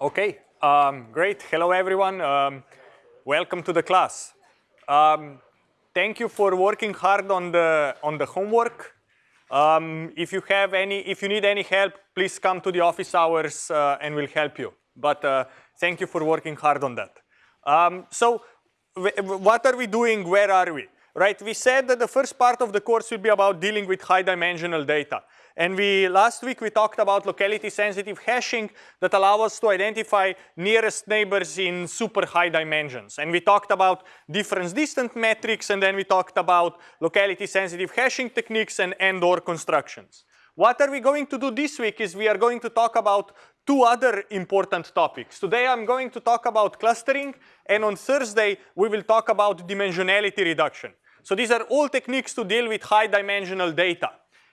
Okay, um, great. Hello, everyone. Um, welcome to the class. Um, thank you for working hard on the on the homework. Um, if you have any, if you need any help, please come to the office hours uh, and we'll help you. But uh, thank you for working hard on that. Um, so, what are we doing? Where are we? Right? We said that the first part of the course will be about dealing with high-dimensional data. And we last week we talked about locality sensitive hashing that allow us to identify nearest neighbors in super high dimensions. And we talked about difference distance metrics and then we talked about locality sensitive hashing techniques and and or constructions. What are we going to do this week is we are going to talk about two other important topics. Today I'm going to talk about clustering and on Thursday we will talk about dimensionality reduction. So these are all techniques to deal with high dimensional data.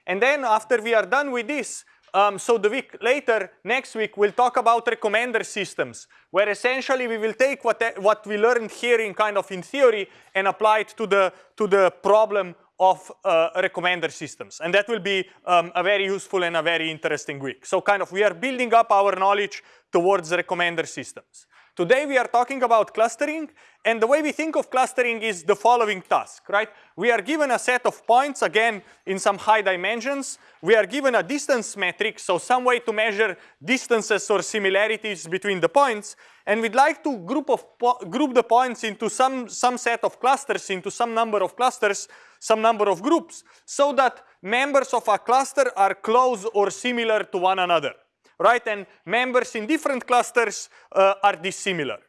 And then after we are done with this, um, so the week later, next week, we'll talk about recommender systems, where essentially we will take what, what we learned here in kind of in theory and apply it to the, to the problem of uh, recommender systems. And that will be um, a very useful and a very interesting week. So kind of we are building up our knowledge towards recommender systems. Today we are talking about clustering and the way we think of clustering is the following task, right? We are given a set of points, again, in some high dimensions. We are given a distance metric, so some way to measure distances or similarities between the points. And we'd like to group, of group the points into some, some set of clusters, into some number of clusters, some number of groups, so that members of a cluster are close or similar to one another right? And members in different clusters uh, are dissimilar.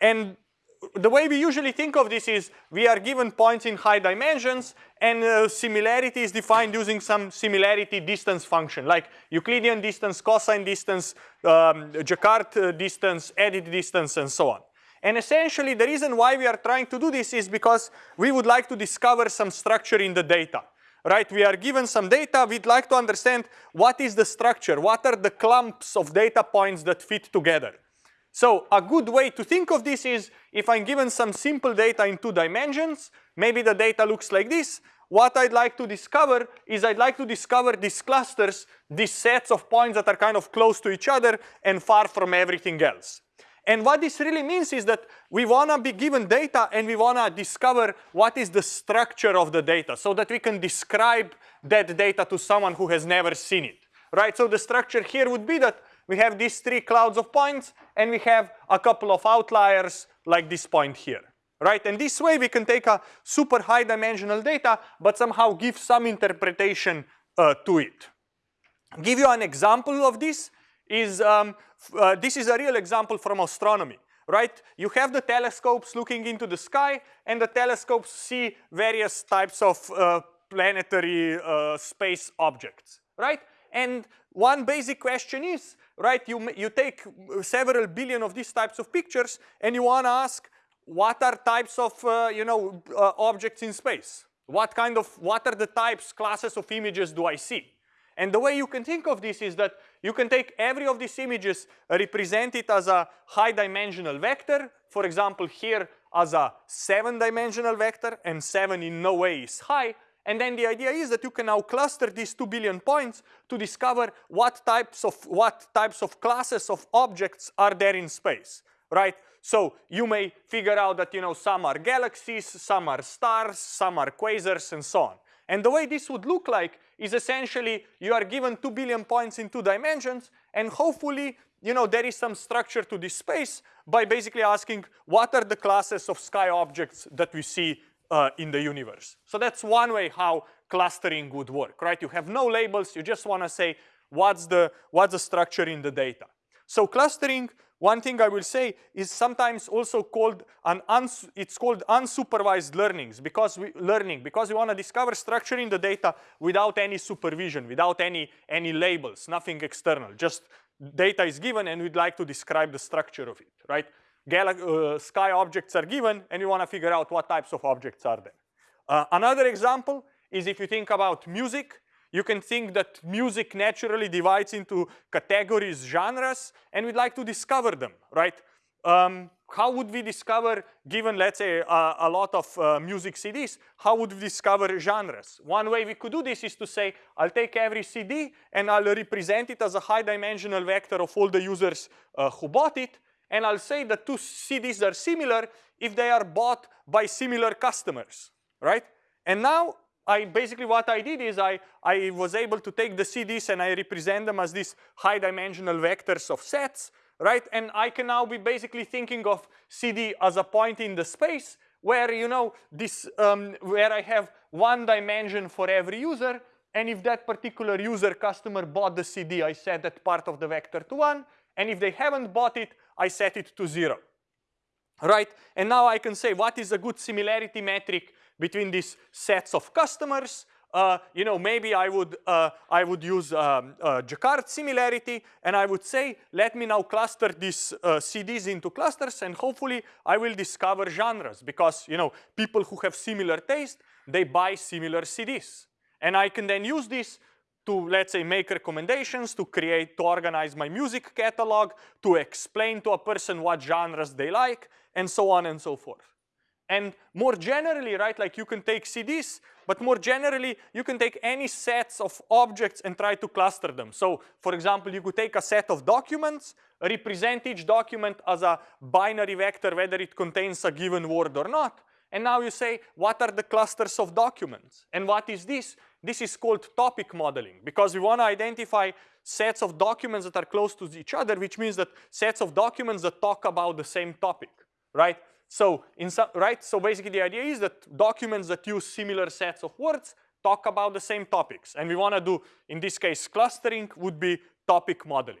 And the way we usually think of this is we are given points in high dimensions and uh, similarity is defined using some similarity distance function like Euclidean distance, cosine distance, um, Jaccard uh, distance, edit distance and so on. And essentially the reason why we are trying to do this is because we would like to discover some structure in the data right? We are given some data, we'd like to understand what is the structure, what are the clumps of data points that fit together. So a good way to think of this is if I'm given some simple data in two dimensions, maybe the data looks like this. What I'd like to discover is I'd like to discover these clusters, these sets of points that are kind of close to each other and far from everything else. And what this really means is that we want to be given data and we want to discover what is the structure of the data so that we can describe that data to someone who has never seen it, right? So the structure here would be that we have these three clouds of points and we have a couple of outliers like this point here, right? And this way we can take a super high dimensional data but somehow give some interpretation uh, to it. Give you an example of this is um, uh, this is a real example from astronomy, right? You have the telescopes looking into the sky and the telescopes see various types of uh, planetary uh, space objects, right? And one basic question is, right, you, you take several billion of these types of pictures and you want to ask what are types of, uh, you know, uh, objects in space? What kind of, what are the types, classes of images do I see? And the way you can think of this is that you can take every of these images, represent it as a high dimensional vector. For example, here as a seven dimensional vector and seven in no way is high. And then the idea is that you can now cluster these two billion points to discover what types of what types of classes of objects are there in space, right? So you may figure out that you know some are galaxies, some are stars, some are quasars, and so on. And the way this would look like is essentially you are given 2 billion points in two dimensions and hopefully you know there is some structure to this space by basically asking what are the classes of sky objects that we see uh, in the universe. So that's one way how clustering would work, right? You have no labels, you just want to say what's the, what's the structure in the data. So clustering one thing I will say is sometimes also called an it's called unsupervised learnings because we learning because we want to discover structure in the data without any supervision, without any any labels, nothing external. Just data is given and we'd like to describe the structure of it, right? Gal uh, sky objects are given and we want to figure out what types of objects are there. Uh, another example is if you think about music, you can think that music naturally divides into categories, genres, and we'd like to discover them, right? um, how would we discover, given let's say a lot of uh, music CDs, how would we discover genres? One way we could do this is to say, I'll take every CD and I'll represent it as a high dimensional vector of all the users uh, who bought it. And I'll say that two CDs are similar if they are bought by similar customers, right? And now I basically what I did is I, I was able to take the CDs and I represent them as these high dimensional vectors of sets right? And I can now be basically thinking of CD as a point in the space where, you know, this, um, where I have one dimension for every user. And if that particular user customer bought the CD, I set that part of the vector to one. And if they haven't bought it, I set it to zero, right? And now I can say what is a good similarity metric between these sets of customers uh, you know, maybe I would, uh, I would use um, uh, Jaccard similarity and I would say, let me now cluster these uh, CDs into clusters and hopefully I will discover genres because, you know, people who have similar taste, they buy similar CDs. And I can then use this to, let's say, make recommendations, to create, to organize my music catalog, to explain to a person what genres they like, and so on and so forth. And more generally, right, like you can take CDs, but more generally, you can take any sets of objects and try to cluster them. So for example, you could take a set of documents, represent each document as a binary vector, whether it contains a given word or not. And now you say, what are the clusters of documents? And what is this? This is called topic modeling because we want to identify sets of documents that are close to each other, which means that sets of documents that talk about the same topic, right? So, in some, right? So basically the idea is that documents that use similar sets of words talk about the same topics. And we want to do, in this case, clustering would be topic modeling.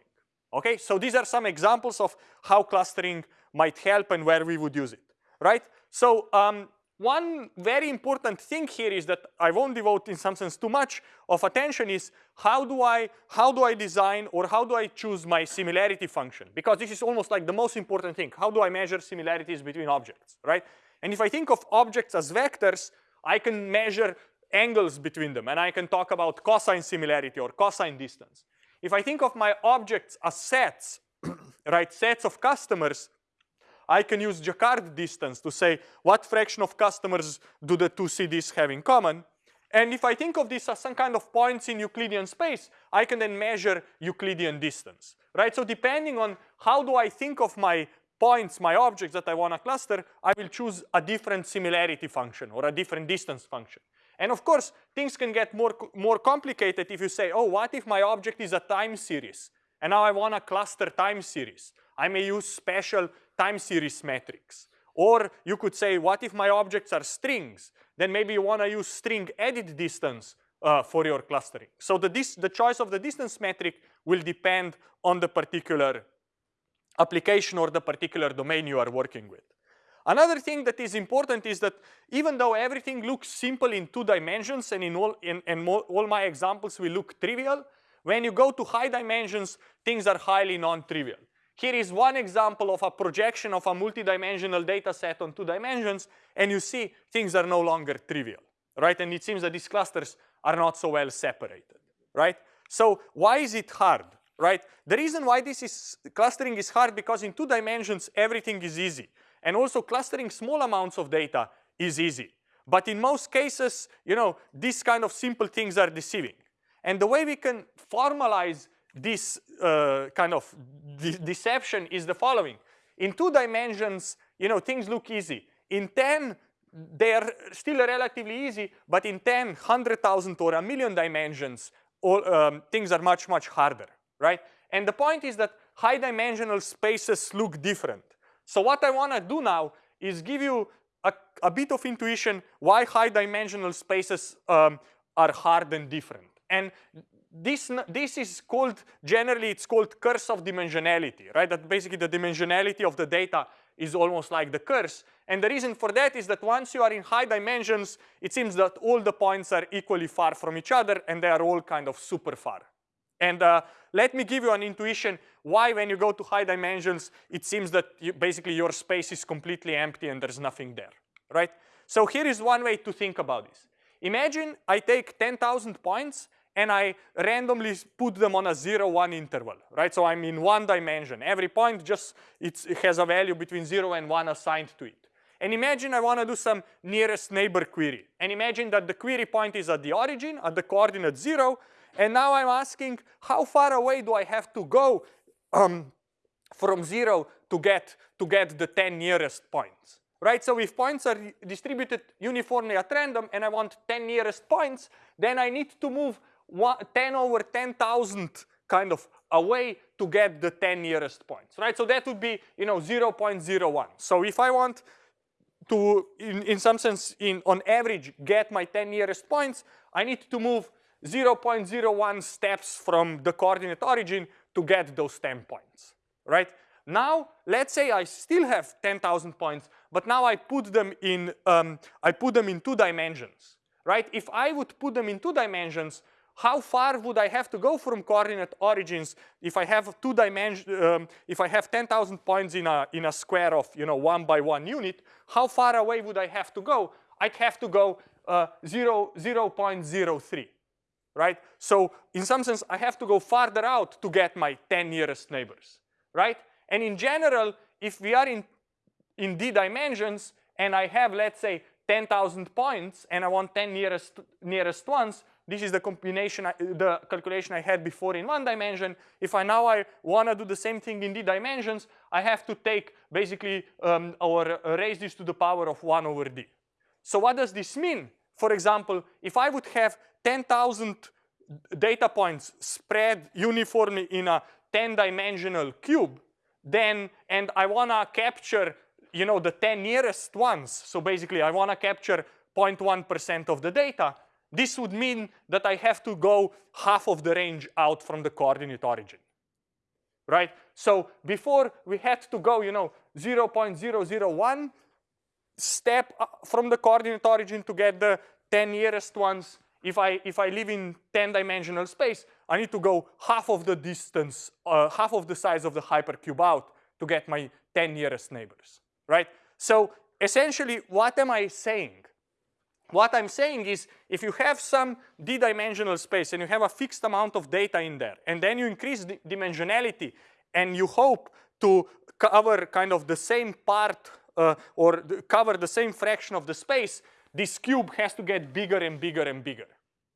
Okay, so these are some examples of how clustering might help and where we would use it, right? So um, one very important thing here is that I won't devote in some sense too much of attention is how do I how do I design or how do I choose my similarity function? Because this is almost like the most important thing. How do I measure similarities between objects right? And if I think of objects as vectors I can measure angles between them and I can talk about cosine similarity or cosine distance. If I think of my objects as sets right sets of customers I can use Jaccard distance to say what fraction of customers do the two CDs have in common. And if I think of this as some kind of points in Euclidean space, I can then measure Euclidean distance, right? So depending on how do I think of my points, my objects that I want to cluster, I will choose a different similarity function or a different distance function. And of course, things can get more, more complicated if you say, oh, what if my object is a time series? And now I want to cluster time series. I may use special time series metrics. Or you could say, what if my objects are strings? Then maybe you want to use string edit distance uh, for your clustering. So the, the choice of the distance metric will depend on the particular application or the particular domain you are working with. Another thing that is important is that even though everything looks simple in two dimensions and in all, in, in all my examples will look trivial, when you go to high dimensions, things are highly non-trivial. Here is one example of a projection of a multidimensional data set on two dimensions, and you see things are no longer trivial, right? And it seems that these clusters are not so well separated, right? So why is it hard, right? The reason why this is clustering is hard because in two dimensions everything is easy. And also clustering small amounts of data is easy. But in most cases, you know, these kind of simple things are deceiving. And the way we can formalize this uh, kind of de deception is the following. In two dimensions, you know, things look easy. In 10, they are still relatively easy, but in 10, 100,000 or a million dimensions, all, um, things are much, much harder, right? And the point is that high dimensional spaces look different. So what I want to do now is give you a, a, bit of intuition why high dimensional spaces um, are hard and different. And this, this is called, generally it's called curse of dimensionality, right? That basically the dimensionality of the data is almost like the curse. And the reason for that is that once you are in high dimensions, it seems that all the points are equally far from each other and they are all kind of super far. And uh, let me give you an intuition why when you go to high dimensions, it seems that you, basically your space is completely empty and there's nothing there, right? So here is one way to think about this. Imagine I take 10,000 points and I randomly put them on a zero one interval, right? So I'm in one dimension. Every point just it has a value between zero and one assigned to it. And imagine I want to do some nearest neighbor query. And imagine that the query point is at the origin, at the coordinate zero. And now I'm asking how far away do I have to go um, from zero to get, to get the 10 nearest points, right? So if points are distributed uniformly at random and I want 10 nearest points, then I need to move one, 10 over 10,000 kind of away to get the 10 nearest points, right? So that would be, you know, 0.01. So if I want to, in, in some sense, in on average, get my 10 nearest points, I need to move 0.01 steps from the coordinate origin to get those 10 points, right? Now, let's say I still have 10,000 points, but now I put them in, um, I put them in two dimensions, right? If I would put them in two dimensions, how far would I have to go from coordinate origins if I have two dimension, um, if I have 10,000 points in a, in a square of, you know, one by one unit, how far away would I have to go? I'd have to go uh, 0, 0 0.03, right? So in some sense, I have to go farther out to get my 10 nearest neighbors, right? And in general, if we are in, in d dimensions and I have, let's say, 10,000 points and I want 10 nearest, nearest ones, this is the combination, the calculation I had before in one dimension. If I now I want to do the same thing in d dimensions, I have to take basically um, or uh, raise this to the power of 1 over d. So what does this mean? For example, if I would have 10,000 data points spread uniformly in a 10-dimensional cube, then, and I want to capture, you know, the 10 nearest ones. So basically, I want to capture 0.1% of the data. This would mean that I have to go half of the range out from the coordinate origin, right? So before we had to go, you know, 0.001 step from the coordinate origin to get the 10 nearest ones. If I, if I live in 10 dimensional space, I need to go half of the distance, uh, half of the size of the hypercube out to get my 10 nearest neighbors, right? So essentially, what am I saying? What I'm saying is if you have some d-dimensional space and you have a fixed amount of data in there and then you increase the dimensionality and you hope to cover kind of the same part uh, or cover the same fraction of the space, this cube has to get bigger and bigger and bigger,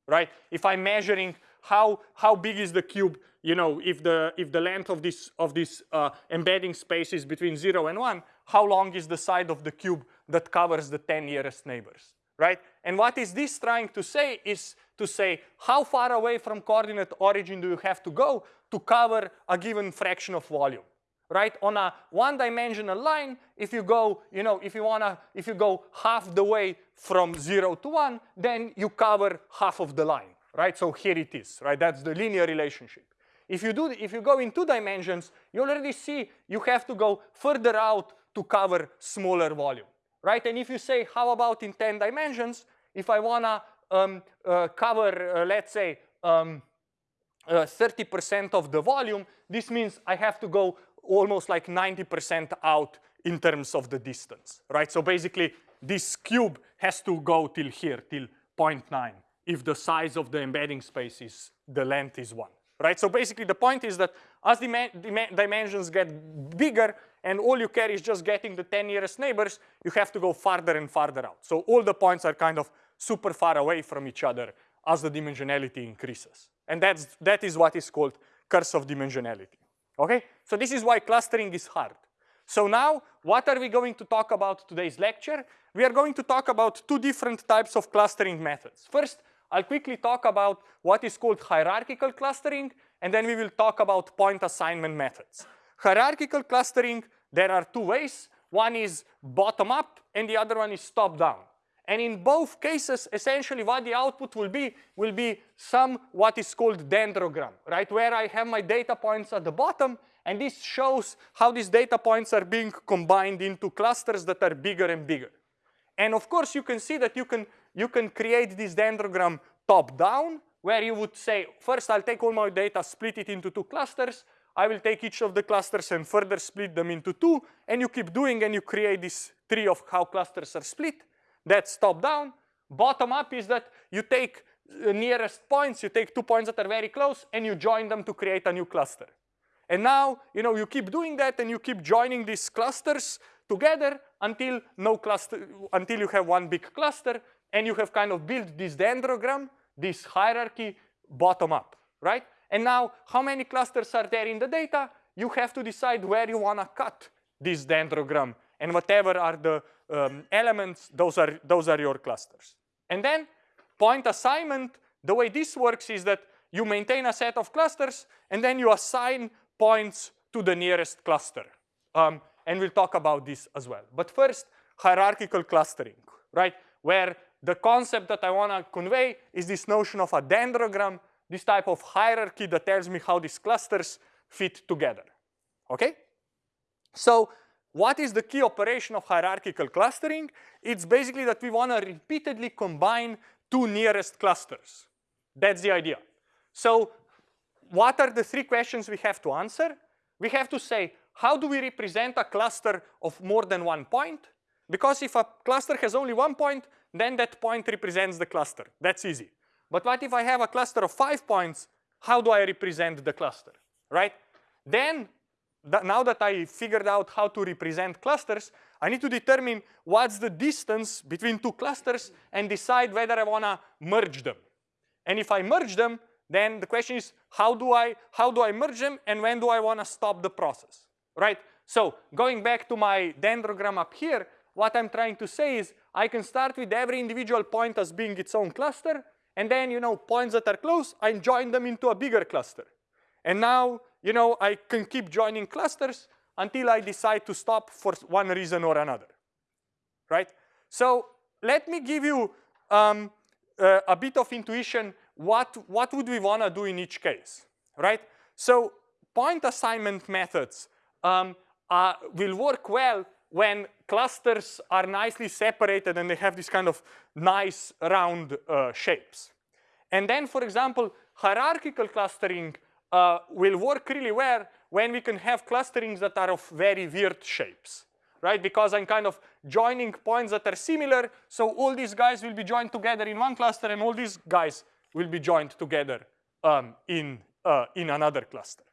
right? If I'm measuring how, how big is the cube, you know, if the, if the length of this, of this uh, embedding space is between zero and one, how long is the side of the cube that covers the 10 nearest neighbors? Right? And what is this trying to say is to say how far away from coordinate origin do you have to go to cover a given fraction of volume, right? On a one-dimensional line, if you go, you know, if you wanna, if you go half the way from zero to one, then you cover half of the line, right? So here it is, right? That's the linear relationship. If you do, if you go in two dimensions, you already see you have to go further out to cover smaller volume right? And if you say, how about in 10 dimensions, if I wanna um, uh, cover, uh, let's say, 30% um, uh, of the volume, this means I have to go almost like 90% out in terms of the distance, right? So basically, this cube has to go till here, till 0.9, if the size of the embedding space is, the length is one, right? So basically, the point is that as the dimensions get bigger, and all you care is just getting the 10 nearest neighbors, you have to go farther and farther out. So all the points are kind of super far away from each other as the dimensionality increases. And that's, that is what is called curse of dimensionality, okay? So this is why clustering is hard. So now, what are we going to talk about today's lecture? We are going to talk about two different types of clustering methods. First, I'll quickly talk about what is called hierarchical clustering, and then we will talk about point assignment methods. Hierarchical clustering, there are two ways. One is bottom up and the other one is top down. And in both cases, essentially what the output will be, will be some what is called dendrogram, right? Where I have my data points at the bottom and this shows how these data points are being combined into clusters that are bigger and bigger. And of course, you can see that you can, you can create this dendrogram top down, where you would say, first I'll take all my data, split it into two clusters, I will take each of the clusters and further split them into two, and you keep doing and you create this tree of how clusters are split. That's top down. Bottom up is that you take uh, nearest points, you take two points that are very close and you join them to create a new cluster. And now, you know, you keep doing that and you keep joining these clusters together until no cluster, until you have one big cluster and you have kind of built this dendrogram, this hierarchy bottom up, right? And now how many clusters are there in the data? You have to decide where you wanna cut this dendrogram and whatever are the um, elements, those are, those are your clusters. And then point assignment, the way this works is that you maintain a set of clusters and then you assign points to the nearest cluster. Um, and we'll talk about this as well. But first, hierarchical clustering, right? Where the concept that I want to convey is this notion of a dendrogram, this type of hierarchy that tells me how these clusters fit together, okay? So what is the key operation of hierarchical clustering? It's basically that we want to repeatedly combine two nearest clusters. That's the idea. So what are the three questions we have to answer? We have to say, how do we represent a cluster of more than one point? Because if a cluster has only one point, then that point represents the cluster. That's easy. But what if I have a cluster of five points? How do I represent the cluster, right? Then, th now that I figured out how to represent clusters, I need to determine what's the distance between two clusters and decide whether I want to merge them. And if I merge them, then the question is how do I how do I merge them and when do I want to stop the process, right? So going back to my dendrogram up here, what I'm trying to say is I can start with every individual point as being its own cluster, and then you know points that are close, I join them into a bigger cluster. And now you know I can keep joining clusters until I decide to stop for one reason or another, right? So let me give you um, uh, a bit of intuition what, what would we want to do in each case, right? So point assignment methods um, uh, will work well when clusters are nicely separated and they have this kind of nice round uh, shapes. And then, for example, hierarchical clustering uh, will work really well when we can have clusterings that are of very weird shapes, right? Because I'm kind of joining points that are similar, so all these guys will be joined together in one cluster and all these guys will be joined together um, in, uh, in another cluster,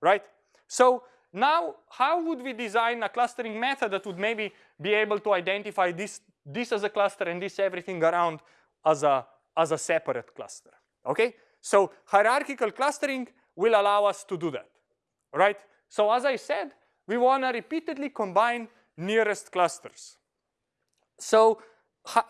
right? So now how would we design a clustering method that would maybe be able to identify this, this as a cluster and this everything around as a, as a separate cluster, okay? So hierarchical clustering will allow us to do that, right? So as I said, we want to repeatedly combine nearest clusters. So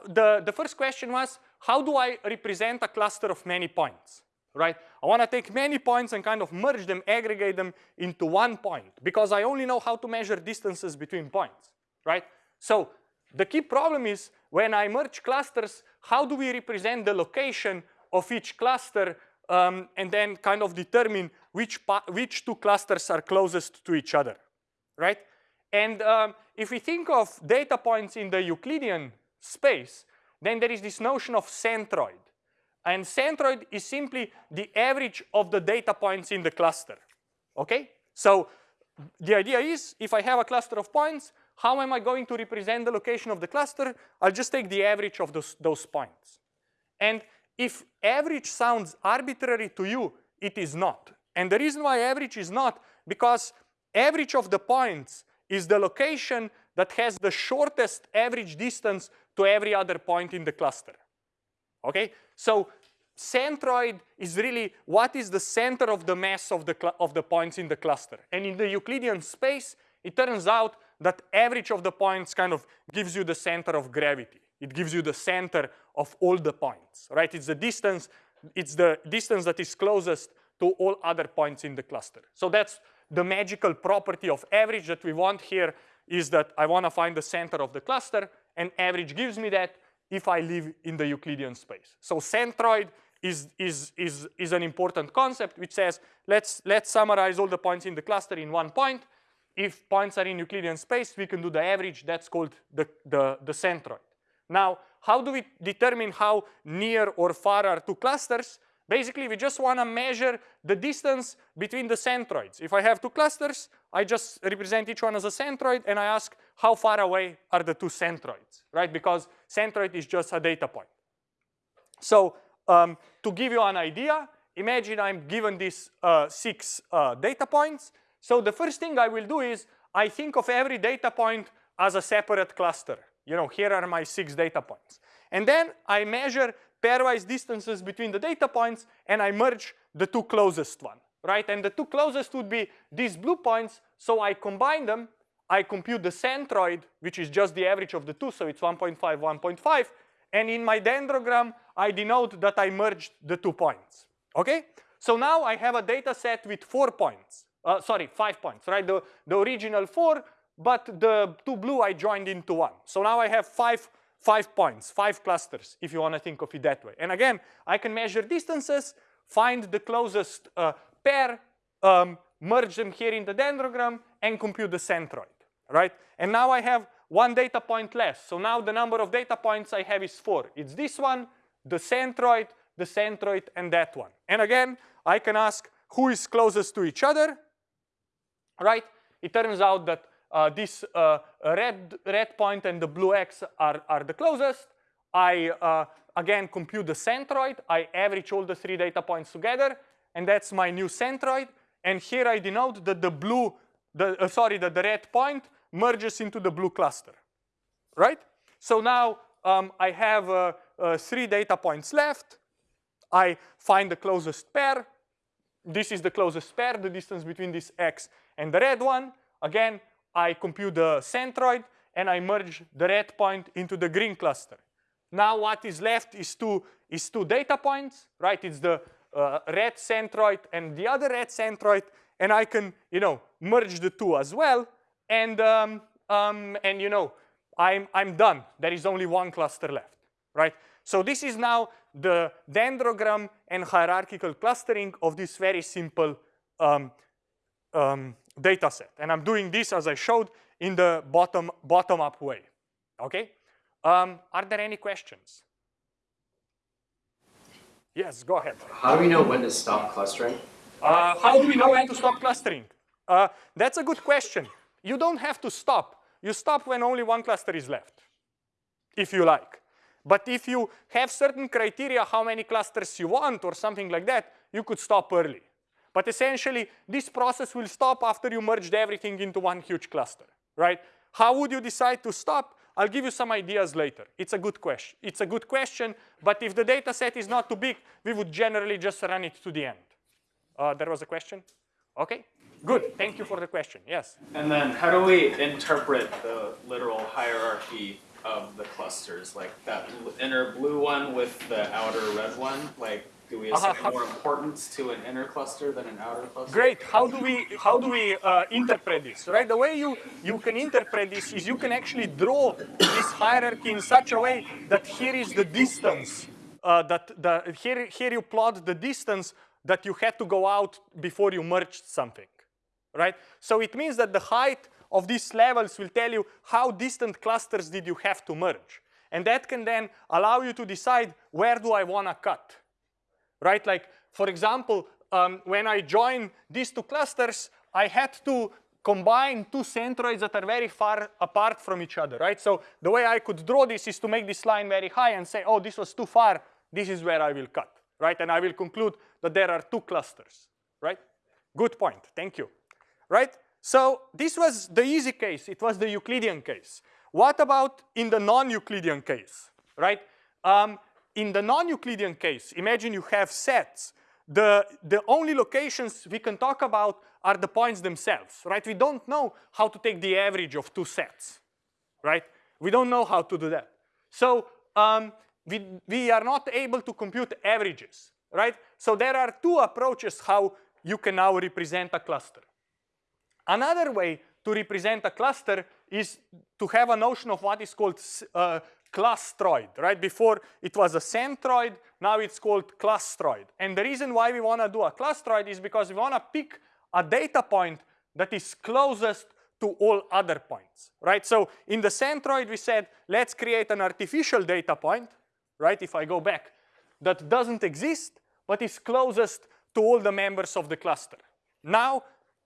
the, the first question was, how do I represent a cluster of many points, right? I want to take many points and kind of merge them, aggregate them into one point because I only know how to measure distances between points, right? So the key problem is when I merge clusters, how do we represent the location of each cluster um, and then kind of determine which, which two clusters are closest to each other, right? And um, if we think of data points in the Euclidean space, then there is this notion of centroid. And centroid is simply the average of the data points in the cluster, okay? So the idea is if I have a cluster of points, how am I going to represent the location of the cluster? I'll just take the average of those, those points. And if average sounds arbitrary to you, it is not. And the reason why average is not, because average of the points is the location that has the shortest average distance to every other point in the cluster. Okay, so centroid is really what is the center of the mass of the, of the points in the cluster. And in the Euclidean space, it turns out that average of the points kind of gives you the center of gravity. It gives you the center of all the points, right? It's the distance, it's the distance that is closest to all other points in the cluster. So that's the magical property of average that we want here is that I want to find the center of the cluster and average gives me that if I live in the Euclidean space. So centroid is, is, is, is an important concept which says let's, let's summarize all the points in the cluster in one point. If points are in Euclidean space, we can do the average. That's called the, the, the centroid. Now, how do we determine how near or far are two clusters? Basically, we just want to measure the distance between the centroids. If I have two clusters, I just represent each one as a centroid and I ask how far away are the two centroids, right? Because centroid is just a data point. So um, to give you an idea, imagine I'm given these uh, six uh, data points. So the first thing I will do is I think of every data point as a separate cluster. You know, here are my six data points. And then I measure pairwise distances between the data points and I merge the two closest one, right? And the two closest would be these blue points. So I combine them, I compute the centroid, which is just the average of the two, so it's 1.5, 1.5. And in my dendrogram, I denote that I merged the two points, okay? So now I have a data set with four points, uh, sorry, five points, right? The, the original four, but the two blue I joined into one. So now I have five, five points, five clusters, if you want to think of it that way. And again, I can measure distances, find the closest uh, pair, um, merge them here in the dendrogram, and compute the centroid, right? And now I have one data point less. So now the number of data points I have is four. It's this one, the centroid, the centroid, and that one. And again, I can ask who is closest to each other, right? It turns out that uh, this uh, red, red point and the blue X are, are the closest. I, uh, again, compute the centroid. I average all the three data points together, and that's my new centroid. And here I denote that the blue, the, uh, sorry, that the red point merges into the blue cluster, right? So now um, I have uh, uh, three data points left. I find the closest pair. This is the closest pair, the distance between this X and the red one. Again, I compute the centroid and I merge the red point into the green cluster. Now what is left is two, is two data points, right? It's the uh, red centroid and the other red centroid, and I can, you know, merge the two as well, and um, um, and you know, I'm I'm done. There is only one cluster left, right? So this is now the dendrogram and hierarchical clustering of this very simple um, um, data set. And I'm doing this as I showed in the bottom, bottom up way, okay? Um, are there any questions? Yes, go ahead. How do we know when to stop clustering? Uh, how do we know when to stop clustering? Uh, that's a good question. You don't have to stop. You stop when only one cluster is left, if you like. But if you have certain criteria how many clusters you want or something like that, you could stop early. But essentially, this process will stop after you merged everything into one huge cluster, right? How would you decide to stop? I'll give you some ideas later. It's a good question. It's a good question, but if the data set is not too big, we would generally just run it to the end. Uh, there was a question? Okay, good. Thank you for the question. Yes? And then how do we interpret the literal hierarchy of the clusters? Like that inner blue one with the outer red one? Like do we assign uh, more importance to an inner cluster than an outer cluster? Great. How do we how do we uh, interpret this? Right. The way you you can interpret this is you can actually draw this hierarchy in such a way that here is the distance. Uh, that the here here you plot the distance that you had to go out before you merged something, right? So it means that the height of these levels will tell you how distant clusters did you have to merge. And that can then allow you to decide where do I want to cut right? Like, for example, um, when I join these two clusters, I had to combine two centroids that are very far apart from each other, right? So the way I could draw this is to make this line very high and say, oh, this was too far, this is where I will cut, right? And I will conclude that there are two clusters, right? Good point, thank you, right? So this was the easy case, it was the Euclidean case. What about in the non-Euclidean case, right? Um, in the non-Euclidean case, imagine you have sets. The, the only locations we can talk about are the points themselves, right? We don't know how to take the average of two sets, right? We don't know how to do that. So um, we, we are not able to compute averages, right? So there are two approaches how you can now represent a cluster. Another way to represent a cluster is to have a notion of what is called uh, clustroid, right? Before it was a centroid, now it's called clustroid. And the reason why we want to do a clustroid is because we want to pick a data point that is closest to all other points, right? So in the centroid, we said, let's create an artificial data point, right? If I go back, that doesn't exist, but is closest to all the members of the cluster. Now,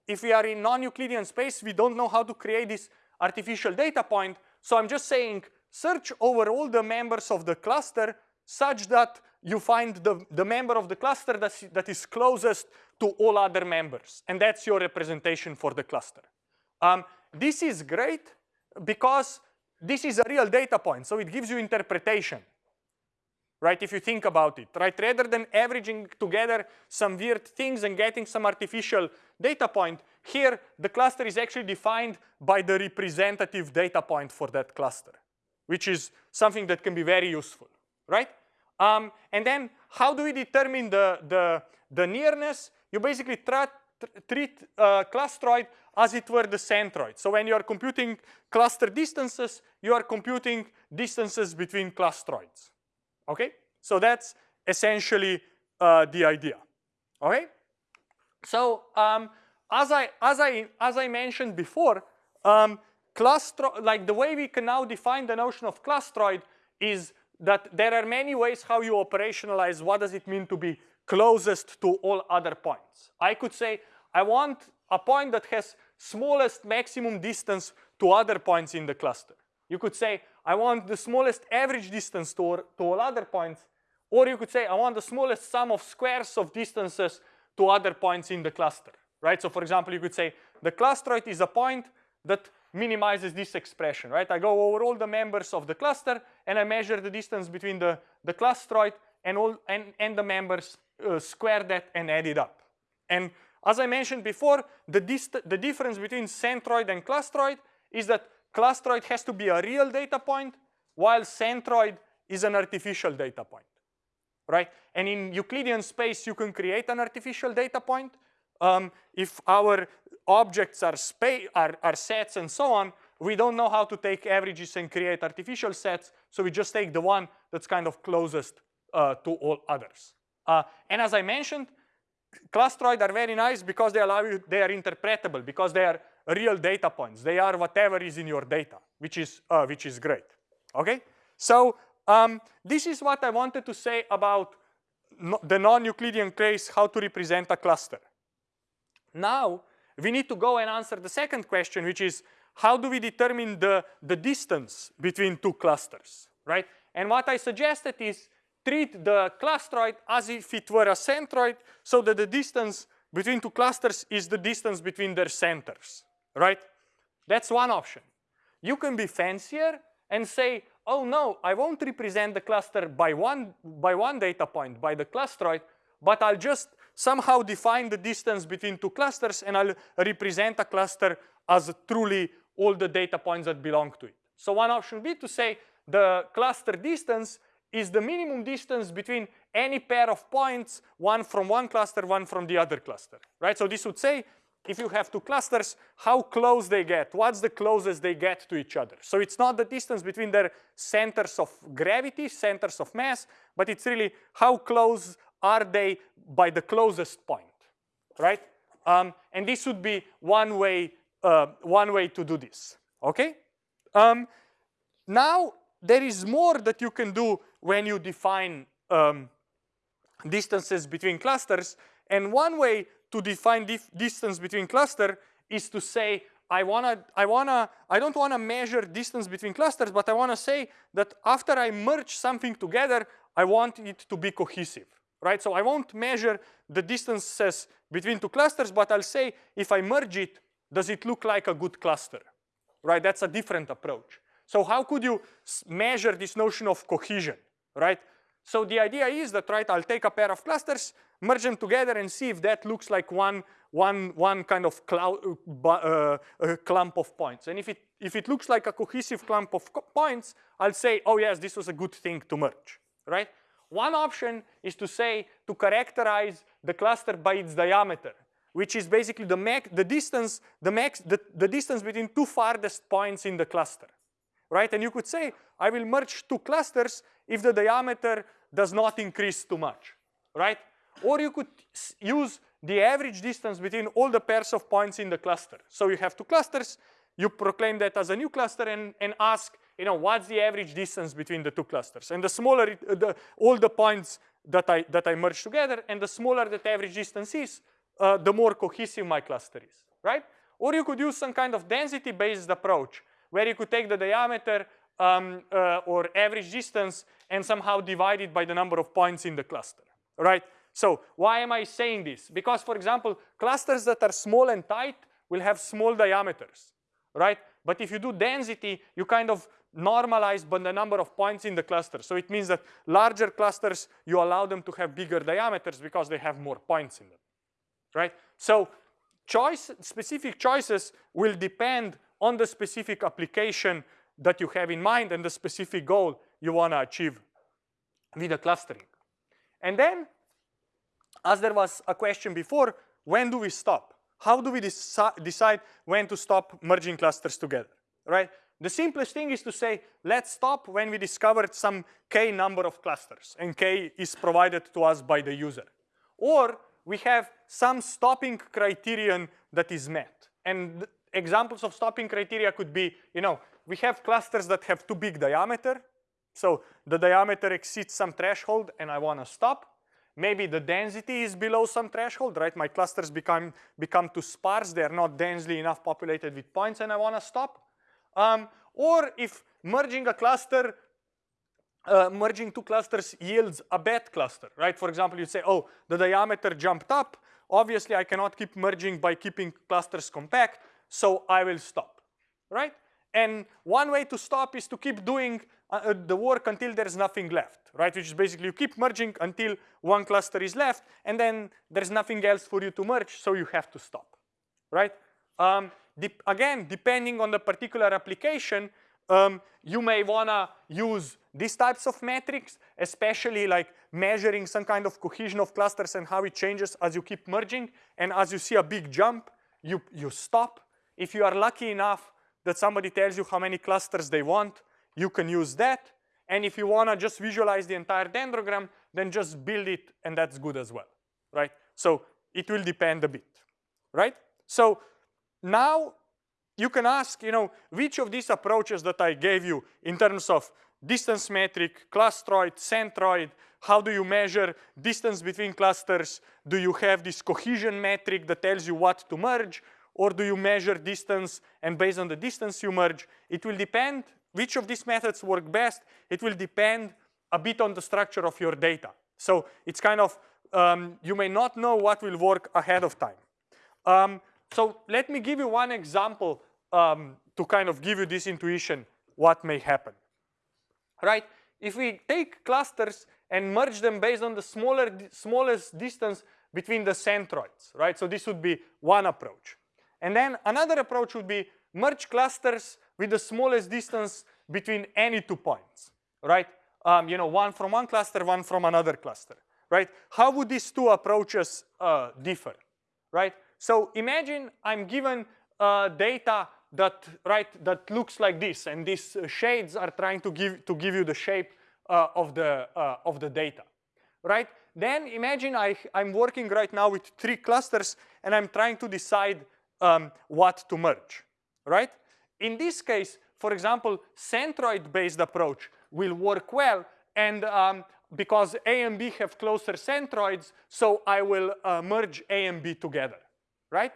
if we are in non-Euclidean space, we don't know how to create this artificial data point. So I'm just saying search over all the members of the cluster such that you find the, the member of the cluster that's, that is closest to all other members. And that's your representation for the cluster. Um, this is great because this is a real data point, so it gives you interpretation, right, if you think about it, right? Rather than averaging together some weird things and getting some artificial data point, here the cluster is actually defined by the representative data point for that cluster, which is something that can be very useful, right? Um, and then how do we determine the, the, the nearness? You basically treat uh, clustroid as it were the centroid. So when you are computing cluster distances, you are computing distances between clustroids. Okay? So that's essentially uh, the idea. Okay? So um, as I as I as I mentioned before, um, cluster like the way we can now define the notion of clustroid is that there are many ways how you operationalize what does it mean to be closest to all other points. I could say I want a point that has smallest maximum distance to other points in the cluster. You could say, I want the smallest average distance to, to all other points, or you could say, I want the smallest sum of squares of distances to other points in the cluster, right? So for example, you could say, the clustroid is a point that minimizes this expression, right? I go over all the members of the cluster and I measure the distance between the, the clustroid and, all, and, and the members, uh, square that and add it up. And as I mentioned before, the, dist the difference between centroid and clustroid is that clustroid has to be a real data point, while centroid is an artificial data point, right? And in Euclidean space, you can create an artificial data point. Um, if our objects are, are, are sets and so on, we don't know how to take averages and create artificial sets, so we just take the one that's kind of closest uh, to all others. Uh, and as I mentioned, clustroid are very nice because they allow you, they are interpretable, because they are real data points. They are whatever is in your data, which is, uh, which is great, okay? So um, this is what I wanted to say about no, the non-Euclidean case, how to represent a cluster. Now, we need to go and answer the second question, which is how do we determine the, the distance between two clusters, right? And what I suggested is treat the clustroid as if it were a centroid so that the distance between two clusters is the distance between their centers, right? That's one option. You can be fancier and say, oh no, I won't represent the cluster by one, by one data point, by the clustroid, but I'll just somehow define the distance between two clusters and I'll represent a cluster as truly all the data points that belong to it. So one option would be to say the cluster distance is the minimum distance between any pair of points, one from one cluster, one from the other cluster, right? So this would say, if you have two clusters, how close they get, what's the closest they get to each other. So it's not the distance between their centers of gravity, centers of mass, but it's really how close are they by the closest point, right? Um, and this would be one way, uh, one way to do this, okay? Um, now, there is more that you can do when you define um, distances between clusters. And one way to define distance between cluster is to say, I wanna, I wanna, I don't wanna measure distance between clusters, but I wanna say that after I merge something together, I want it to be cohesive, right? So I won't measure the distances between two clusters, but I'll say if I merge it, does it look like a good cluster, right? That's a different approach. So how could you measure this notion of cohesion, right? So the idea is that, right, I'll take a pair of clusters, merge them together and see if that looks like one, one, one kind of cloud, uh, uh, clump of points. And if it, if it looks like a cohesive clump of points, I'll say, oh yes, this was a good thing to merge, right? One option is to say, to characterize the cluster by its diameter, which is basically the, max, the distance, the, max, the, the distance between two farthest points in the cluster right? And you could say, I will merge two clusters if the diameter does not increase too much, right? Or you could use the average distance between all the pairs of points in the cluster. So you have two clusters, you proclaim that as a new cluster and, and ask, you know, what's the average distance between the two clusters? And the smaller, it, the, all the points that I, that I merge together, and the smaller that average distance is, uh, the more cohesive my cluster is, right? Or you could use some kind of density-based approach where you could take the diameter um, uh, or average distance and somehow divide it by the number of points in the cluster, right? So why am I saying this? Because for example, clusters that are small and tight will have small diameters, right? But if you do density, you kind of normalize by the number of points in the cluster. So it means that larger clusters, you allow them to have bigger diameters because they have more points in them, right? So choice, specific choices will depend on the specific application that you have in mind and the specific goal you want to achieve with the clustering. And then, as there was a question before, when do we stop? How do we deci decide when to stop merging clusters together, right? The simplest thing is to say, let's stop when we discovered some k number of clusters, and k is provided to us by the user. Or we have some stopping criterion that is met. And examples of stopping criteria could be, you know, we have clusters that have too big diameter. So the diameter exceeds some threshold and I want to stop. Maybe the density is below some threshold, right? My clusters become, become too sparse. They're not densely enough populated with points and I want to stop. Um, or if merging a cluster, uh, merging two clusters yields a bad cluster, right? For example, you say, oh, the diameter jumped up. Obviously, I cannot keep merging by keeping clusters compact, so I will stop, right? And one way to stop is to keep doing uh, uh, the work until there's nothing left, right? Which is basically you keep merging until one cluster is left, and then there's nothing else for you to merge, so you have to stop, right? Um, again, depending on the particular application, um, you may wanna use these types of metrics, especially like measuring some kind of cohesion of clusters and how it changes as you keep merging. And as you see a big jump, you, you stop. If you are lucky enough that somebody tells you how many clusters they want, you can use that. And if you wanna just visualize the entire dendrogram, then just build it and that's good as well, right? So it will depend a bit, right? So now you can ask, you know, which of these approaches that I gave you in terms of distance metric, clustroid, centroid, how do you measure distance between clusters? Do you have this cohesion metric that tells you what to merge? Or do you measure distance and based on the distance you merge? It will depend which of these methods work best. It will depend a bit on the structure of your data. So it's kind of, um, you may not know what will work ahead of time. Um, so let me give you one example um, to kind of give you this intuition what may happen. Right? If we take clusters and merge them based on the smaller, smallest distance between the centroids, right? So this would be one approach. And then another approach would be merge clusters with the smallest distance between any two points, right? Um, you know, one from one cluster, one from another cluster, right? How would these two approaches uh, differ, right? So imagine I'm given uh, data that right that looks like this, and these uh, shades are trying to give to give you the shape uh, of the uh, of the data, right? Then imagine I I'm working right now with three clusters, and I'm trying to decide um, what to merge, right? In this case, for example, centroid-based approach will work well, and um, because A and B have closer centroids, so I will uh, merge A and B together right?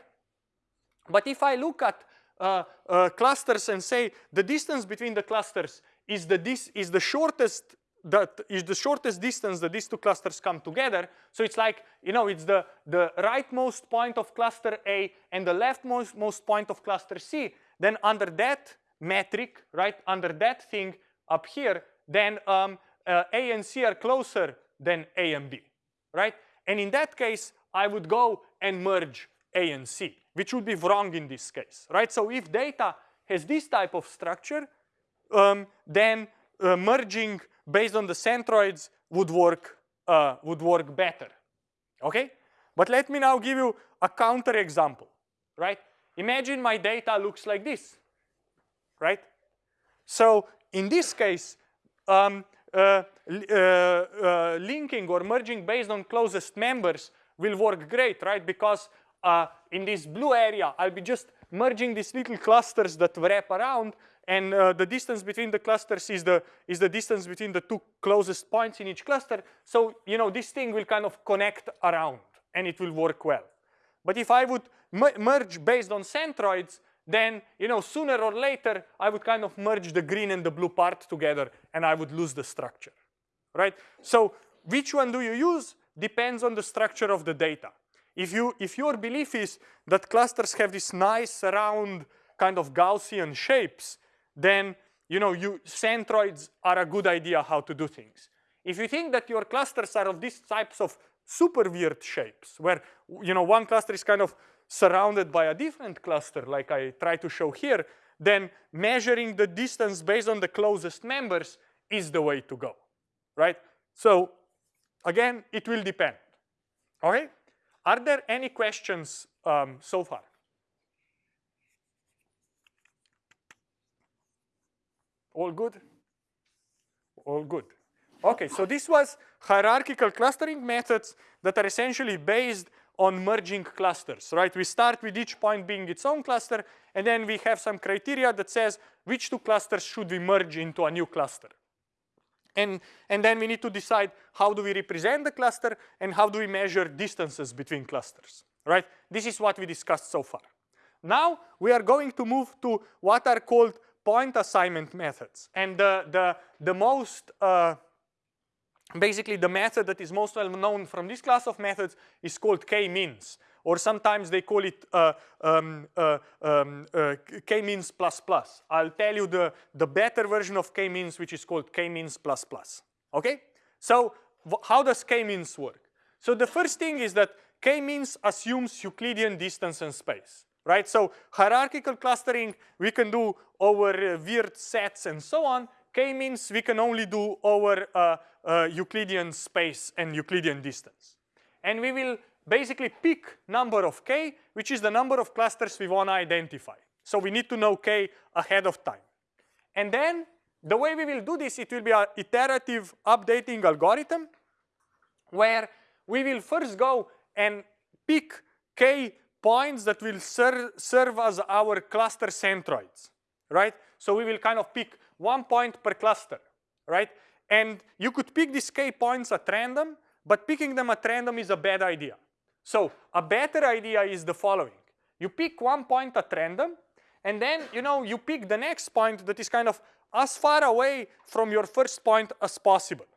But if I look at uh, uh, clusters and say the distance between the clusters is the, is the shortest that is the shortest distance that these two clusters come together. So it's like, you know, it's the, the rightmost point of cluster A and the leftmost most point of cluster C. Then under that metric, right, under that thing up here, then um, uh, A and C are closer than A and B, right? And in that case, I would go and merge a and C, which would be wrong in this case, right? So if data has this type of structure, um, then uh, merging based on the centroids would work, uh, would work better, okay? But let me now give you a counter example, right? Imagine my data looks like this, right? So in this case, um, uh, uh, uh, linking or merging based on closest members will work great, right? Because uh, in this blue area, I'll be just merging these little clusters that wrap around and uh, the distance between the clusters is the, is the distance between the two closest points in each cluster. So, you know, this thing will kind of connect around and it will work well. But if I would merge based on centroids, then you know sooner or later I would kind of merge the green and the blue part together and I would lose the structure, right? So which one do you use depends on the structure of the data. If, you, if your belief is that clusters have this nice round kind of Gaussian shapes, then you know you centroids are a good idea how to do things. If you think that your clusters are of these types of super weird shapes, where you know one cluster is kind of surrounded by a different cluster, like I try to show here, then measuring the distance based on the closest members is the way to go, right? So again, it will depend, okay? Are there any questions um, so far? All good? All good. Okay, so this was hierarchical clustering methods that are essentially based on merging clusters, right? We start with each point being its own cluster, and then we have some criteria that says which two clusters should we merge into a new cluster. And, and then we need to decide how do we represent the cluster and how do we measure distances between clusters, right? This is what we discussed so far. Now we are going to move to what are called point assignment methods. And the, the, the most, uh, basically the method that is most well known from this class of methods is called k-means. Or sometimes they call it uh, um, uh, um, uh, k-means plus plus. I'll tell you the, the better version of k-means which is called k-means plus plus. Okay? So how does k-means work? So the first thing is that k-means assumes Euclidean distance and space right? So hierarchical clustering we can do over uh, weird sets and so on. K-means we can only do over uh, uh, Euclidean space and Euclidean distance. And we will basically pick number of k, which is the number of clusters we want to identify. So we need to know k ahead of time. And then the way we will do this, it will be an iterative updating algorithm where we will first go and pick k points that will ser serve as our cluster centroids, right? So we will kind of pick one point per cluster, right? And you could pick these k points at random, but picking them at random is a bad idea. So a better idea is the following. You pick one point at random, and then you know you pick the next point that is kind of as far away from your first point as possible.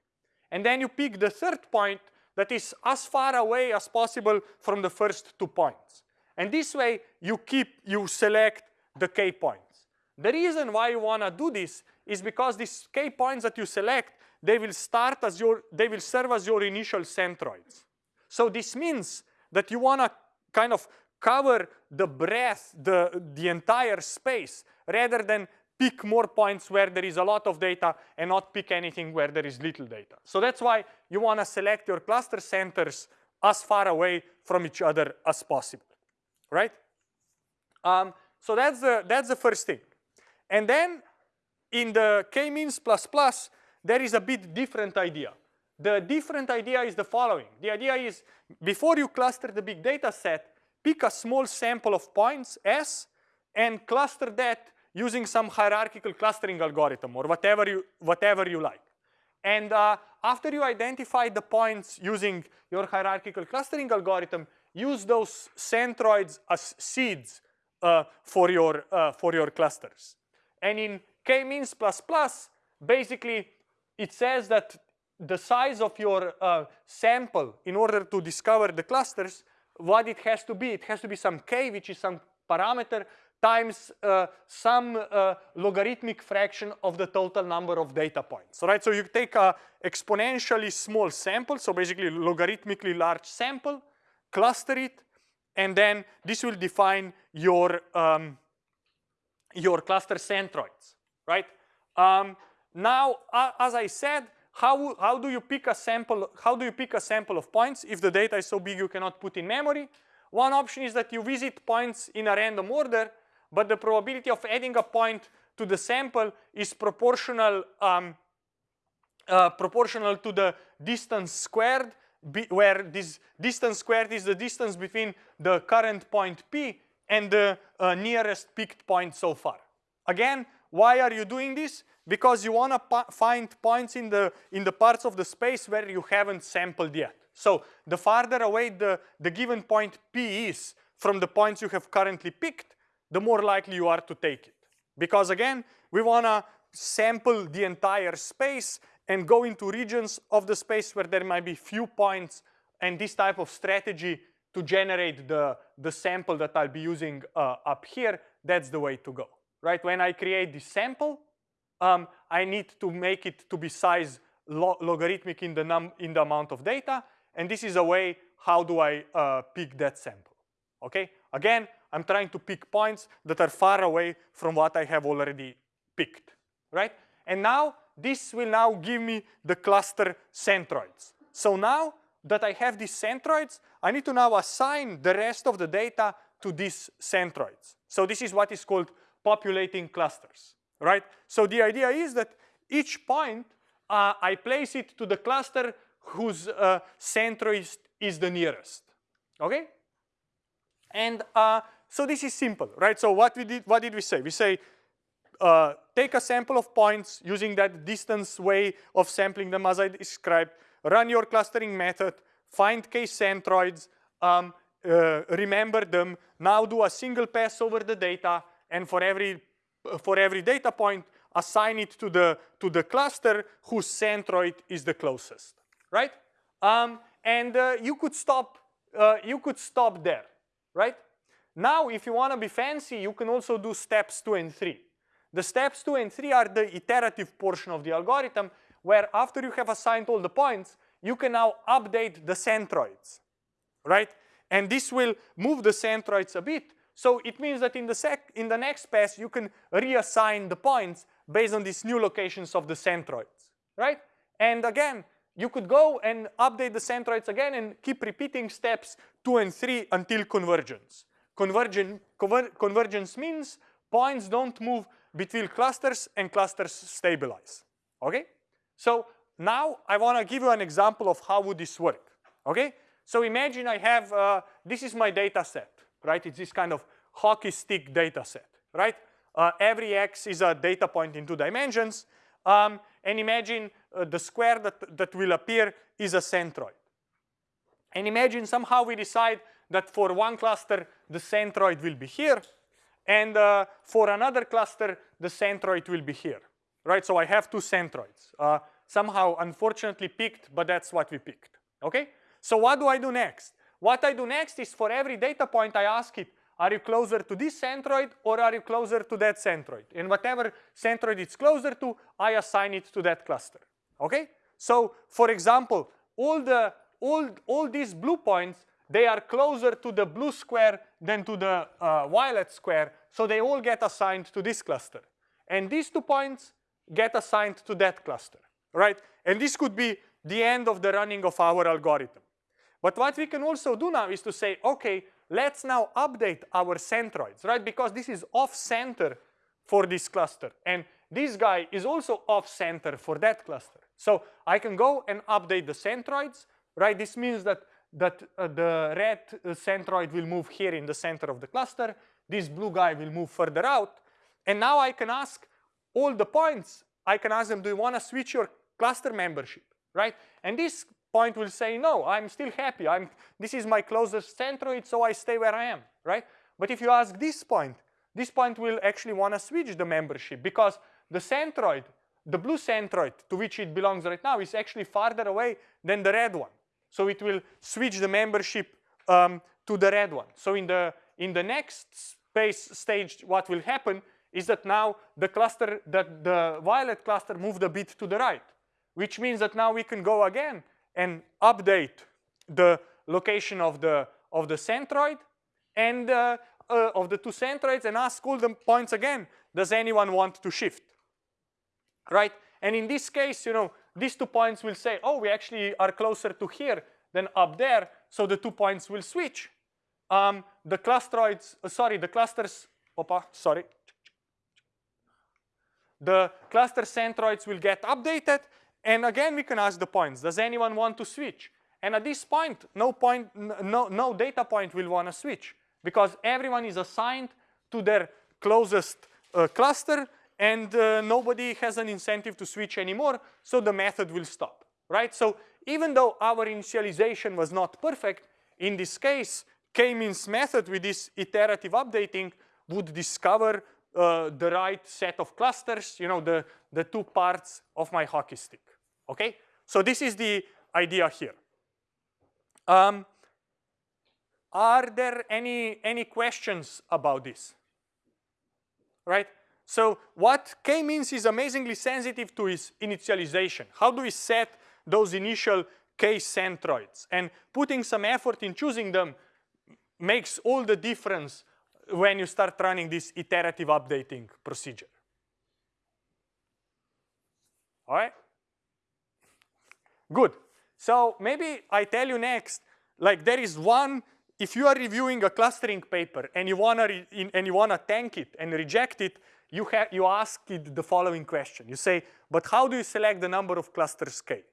And then you pick the third point that is as far away as possible from the first two points. And this way you keep, you select the k points. The reason why you wanna do this is because these k points that you select, they will start as your, they will serve as your initial centroids. So this means that you wanna kind of cover the breadth, the, the entire space, rather than pick more points where there is a lot of data and not pick anything where there is little data. So that's why you wanna select your cluster centers as far away from each other as possible right? Um, so that's the, that's the first thing. And then in the k-means plus plus, there is a bit different idea. The different idea is the following. The idea is before you cluster the big data set, pick a small sample of points, S, and cluster that using some hierarchical clustering algorithm or whatever you, whatever you like. And uh, after you identify the points using your hierarchical clustering algorithm, use those centroids as seeds uh, for, your, uh, for your clusters. And in k-means plus plus, basically it says that the size of your uh, sample in order to discover the clusters, what it has to be, it has to be some k, which is some parameter, times uh, some uh, logarithmic fraction of the total number of data points, right? So you take a exponentially small sample, so basically logarithmically large sample, cluster it, and then this will define your, um, your cluster centroids, right? Um, now, uh, as I said, how, how do you pick a sample, how do you pick a sample of points if the data is so big you cannot put in memory? One option is that you visit points in a random order, but the probability of adding a point to the sample is proportional um, uh, proportional to the distance squared where this distance squared is the distance between the current point P and the uh, nearest picked point so far. Again, why are you doing this? Because you want to find points in the, in the parts of the space where you haven't sampled yet. So the farther away the, the given point P is from the points you have currently picked, the more likely you are to take it. Because again, we want to sample the entire space and go into regions of the space where there might be few points and this type of strategy to generate the, the sample that I'll be using uh, up here, that's the way to go, right? When I create this sample, um, I need to make it to be size lo logarithmic in the, num in the amount of data, and this is a way how do I uh, pick that sample, okay? Again, I'm trying to pick points that are far away from what I have already picked, right? And now this will now give me the cluster centroids. So now that I have these centroids, I need to now assign the rest of the data to these centroids. So this is what is called populating clusters, right? So the idea is that each point, uh, I place it to the cluster whose uh, centroid is the nearest, okay? And uh, so this is simple, right? So what we did, what did we say? We say uh, take a sample of points using that distance way of sampling them as I described, run your clustering method, find k-centroids, um, uh, remember them, now do a single pass over the data, and for every, for every data point, assign it to the, to the cluster whose centroid is the closest, right? Um, and uh, you could stop, uh, you could stop there, right? Now, if you want to be fancy, you can also do steps two and three. The steps two and three are the iterative portion of the algorithm, where after you have assigned all the points, you can now update the centroids, right? And this will move the centroids a bit. So it means that in the, sec in the next pass, you can reassign the points based on these new locations of the centroids, right? And again, you could go and update the centroids again and keep repeating steps two and three until convergence. Convergen conver convergence means points don't move between clusters and clusters stabilize, okay? So now I want to give you an example of how would this work, okay? So imagine I have, uh, this is my data set, right? It's this kind of hockey stick data set, right? Uh, every x is a data point in two dimensions. Um, and imagine uh, the square that, that will appear is a centroid. And imagine somehow we decide that for one cluster, the centroid will be here. And uh, for another cluster, the centroid will be here, right? So I have two centroids. Uh, somehow, unfortunately, picked, but that's what we picked, okay? So what do I do next? What I do next is for every data point, I ask it, are you closer to this centroid or are you closer to that centroid? And whatever centroid it's closer to, I assign it to that cluster, okay? So, for example, all, the, all, all these blue points, they are closer to the blue square than to the uh, violet square, so they all get assigned to this cluster. And these two points get assigned to that cluster, right? And this could be the end of the running of our algorithm. But what we can also do now is to say, okay, let's now update our centroids, right? Because this is off-center for this cluster. And this guy is also off-center for that cluster. So I can go and update the centroids, right? This means that, that uh, the red uh, centroid will move here in the center of the cluster. This blue guy will move further out. And now I can ask all the points, I can ask them, do you want to switch your cluster membership, right? And this point will say, no, I'm still happy. I'm, this is my closest centroid, so I stay where I am, right? But if you ask this point, this point will actually want to switch the membership because the centroid, the blue centroid to which it belongs right now is actually farther away than the red one. So it will switch the membership um, to the red one. So in the, in the next space stage, what will happen is that now the cluster, that the violet cluster moved a bit to the right, which means that now we can go again and update the location of the, of the centroid and uh, uh, of the two centroids and ask all the points again, does anyone want to shift, right? And in this case, you know, these two points will say, oh, we actually are closer to here than up there, so the two points will switch. Um, the clusteroids, uh, sorry, the clusters, opa, sorry. The cluster centroids will get updated and again, we can ask the points. Does anyone want to switch? And at this point, no, point, no, no data point will want to switch because everyone is assigned to their closest uh, cluster and uh, nobody has an incentive to switch anymore, so the method will stop, right? So even though our initialization was not perfect, in this case, k-means method with this iterative updating would discover uh, the right set of clusters, you know, the, the two parts of my hockey stick, okay? So this is the idea here. Um, are there any, any questions about this? Right? So what k-means is amazingly sensitive to its initialization. How do we set those initial k-centroids? And putting some effort in choosing them makes all the difference when you start running this iterative updating procedure. All right? Good. So maybe I tell you next, like there is one, if you are reviewing a clustering paper and you wanna and you wanna tank it and reject it, you have you ask it the following question. You say, but how do you select the number of clusters k,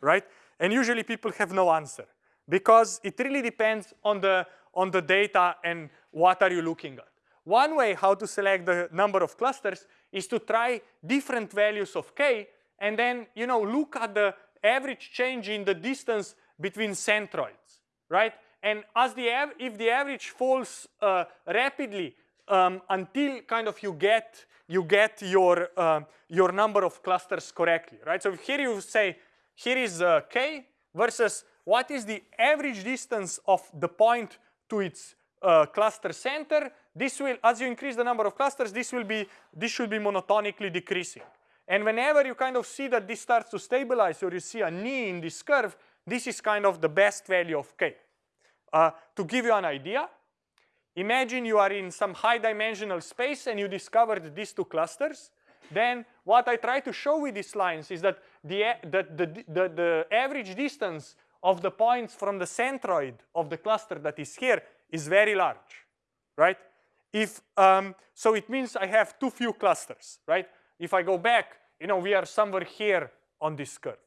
right? And usually people have no answer because it really depends on the on the data and what are you looking at. One way how to select the number of clusters is to try different values of k and then you know look at the average change in the distance between centroids, right? And as the if the average falls uh, rapidly um, until kind of you get you get your uh, your number of clusters correctly, right? So here you say here is uh, k versus what is the average distance of the point to its uh, cluster center. This will, as you increase the number of clusters, this will be this should be monotonically decreasing. And whenever you kind of see that this starts to stabilize or you see a knee in this curve, this is kind of the best value of k. Uh, to give you an idea, imagine you are in some high dimensional space and you discovered these two clusters. Then what I try to show with these lines is that the, the, the, the, the average distance of the points from the centroid of the cluster that is here is very large, right? If, um, so it means I have too few clusters, right? If I go back, you know, we are somewhere here on this curve.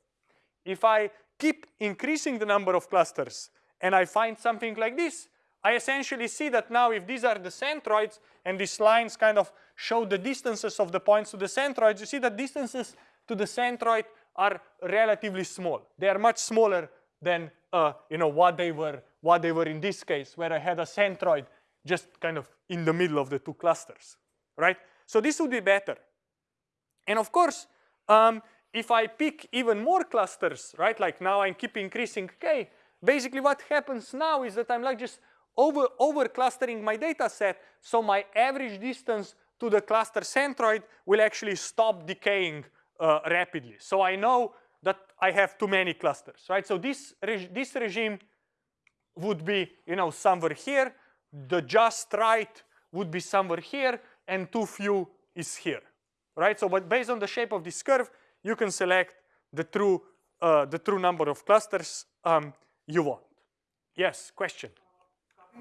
If I keep increasing the number of clusters and I find something like this, I essentially see that now if these are the centroids and these lines kind of show the distances of the points to the centroids, you see that distances to the centroid are relatively small. They are much smaller than uh, you know what they were what they were in this case where I had a centroid just kind of in the middle of the two clusters, right? So this would be better. And of course, um, if I pick even more clusters, right, like now I keep increasing k, basically what happens now is that I'm like just over, over clustering my data set, so my average distance to the cluster centroid will actually stop decaying uh, rapidly. So I know that I have too many clusters, right? So this, reg this regime would be, you know, somewhere here, the just right would be somewhere here, and too few is here, right? So but based on the shape of this curve, you can select the true, uh, the true number of clusters um, you want. Yes, question?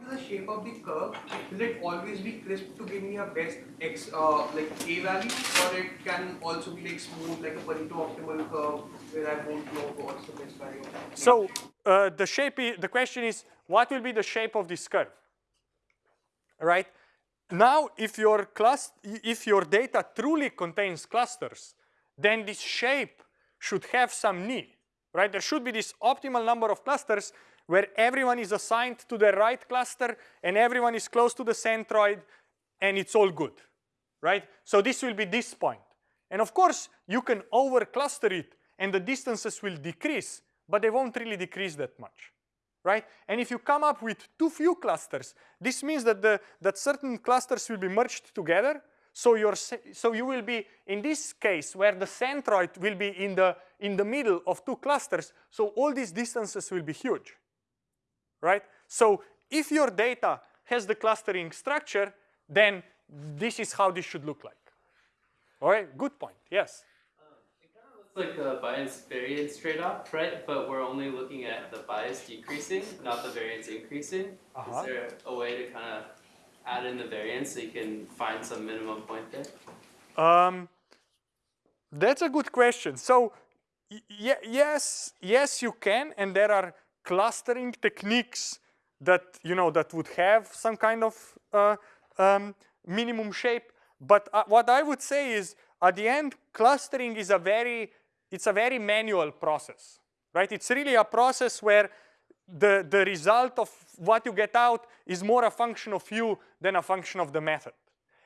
The shape of the curve, will it always be crisp to give me a best x uh, like a value, or it can also be like smooth like a Pareto optimal curve where I won't know what's the best value? So uh, the shape, the question is, what will be the shape of this curve? Right? Now, if your class, if your data truly contains clusters, then this shape should have some knee, right? There should be this optimal number of clusters where everyone is assigned to the right cluster and everyone is close to the centroid and it's all good, right? So this will be this point. And of course, you can over-cluster it and the distances will decrease, but they won't really decrease that much, right? And if you come up with too few clusters, this means that, the, that certain clusters will be merged together so, so you will be, in this case, where the centroid will be in the, in the middle of two clusters, so all these distances will be huge right? So if your data has the clustering structure, then this is how this should look like. All right, good point, yes? Um, it kind of looks like a bias variance trade-off, right? But we're only looking at the bias decreasing, not the variance increasing. Uh -huh. Is there a way to kind of add in the variance so you can find some minimum point there? Um, that's a good question. So yes, yes, you can, and there are clustering techniques that you know that would have some kind of uh, um, minimum shape. But uh, what I would say is, at the end, clustering is a very it's a very manual process, right? It's really a process where the the result of what you get out is more a function of you than a function of the method,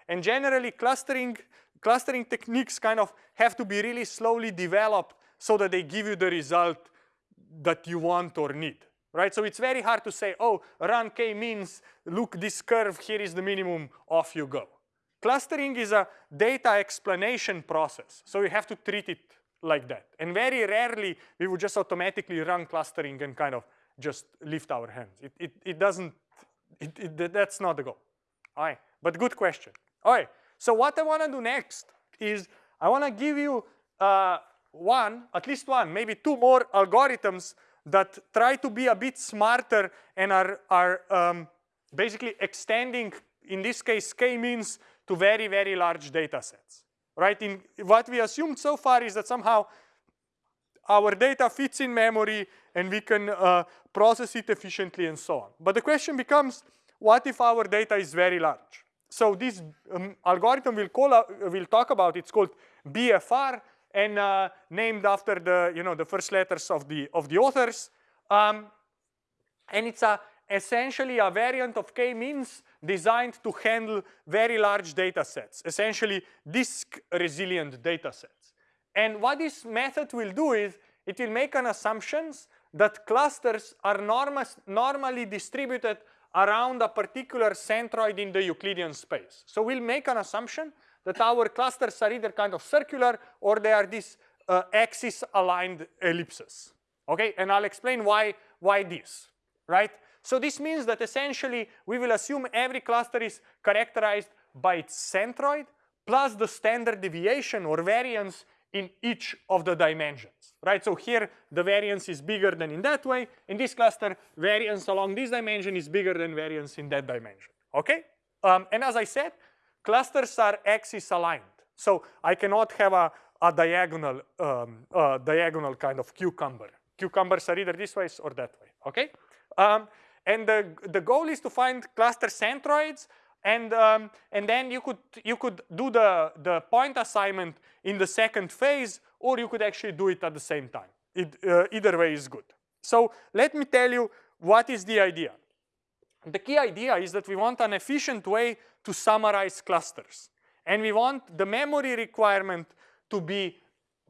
And generally clustering, clustering techniques kind of have to be really slowly developed so that they give you the result that you want or need, right? So it's very hard to say, oh, run k-means, look this curve, here is the minimum, off you go. Clustering is a data explanation process, so you have to treat it like that. And very rarely we would just automatically run clustering and kind of just lift our hands. It, it, it doesn't, it, it, that's not the goal. All right, but good question. All right, so what I wanna do next is I wanna give you uh, one, at least one, maybe two more algorithms that try to be a bit smarter and are, are um, basically extending, in this case, k-means to very, very large data sets, right? In what we assumed so far is that somehow our data fits in memory and we can uh, process it efficiently and so on. But the question becomes, what if our data is very large? So this um, algorithm we'll, call, uh, we'll talk about, it's called BFR and uh, named after the, you know, the first letters of the, of the authors. Um, and it's a, essentially a variant of k-means designed to handle very large data sets, essentially disk resilient data sets. And what this method will do is it will make an assumptions that clusters are normally distributed around a particular centroid in the Euclidean space. So we'll make an assumption that our clusters are either kind of circular or they are these uh, axis aligned ellipses. Okay, and I'll explain why, why this, right? So this means that essentially we will assume every cluster is characterized by its centroid plus the standard deviation or variance in each of the dimensions, right? So here the variance is bigger than in that way. In this cluster, variance along this dimension is bigger than variance in that dimension, okay? Um, and as I said, clusters are axis aligned. So I cannot have a, a diagonal, um, diagonal kind of cucumber. Cucumbers are either this way or that way, okay? Um, and the, the goal is to find cluster centroids and um, and then you could you could do the the point assignment in the second phase or you could actually do it at the same time it, uh, either way is good so let me tell you what is the idea the key idea is that we want an efficient way to summarize clusters and we want the memory requirement to be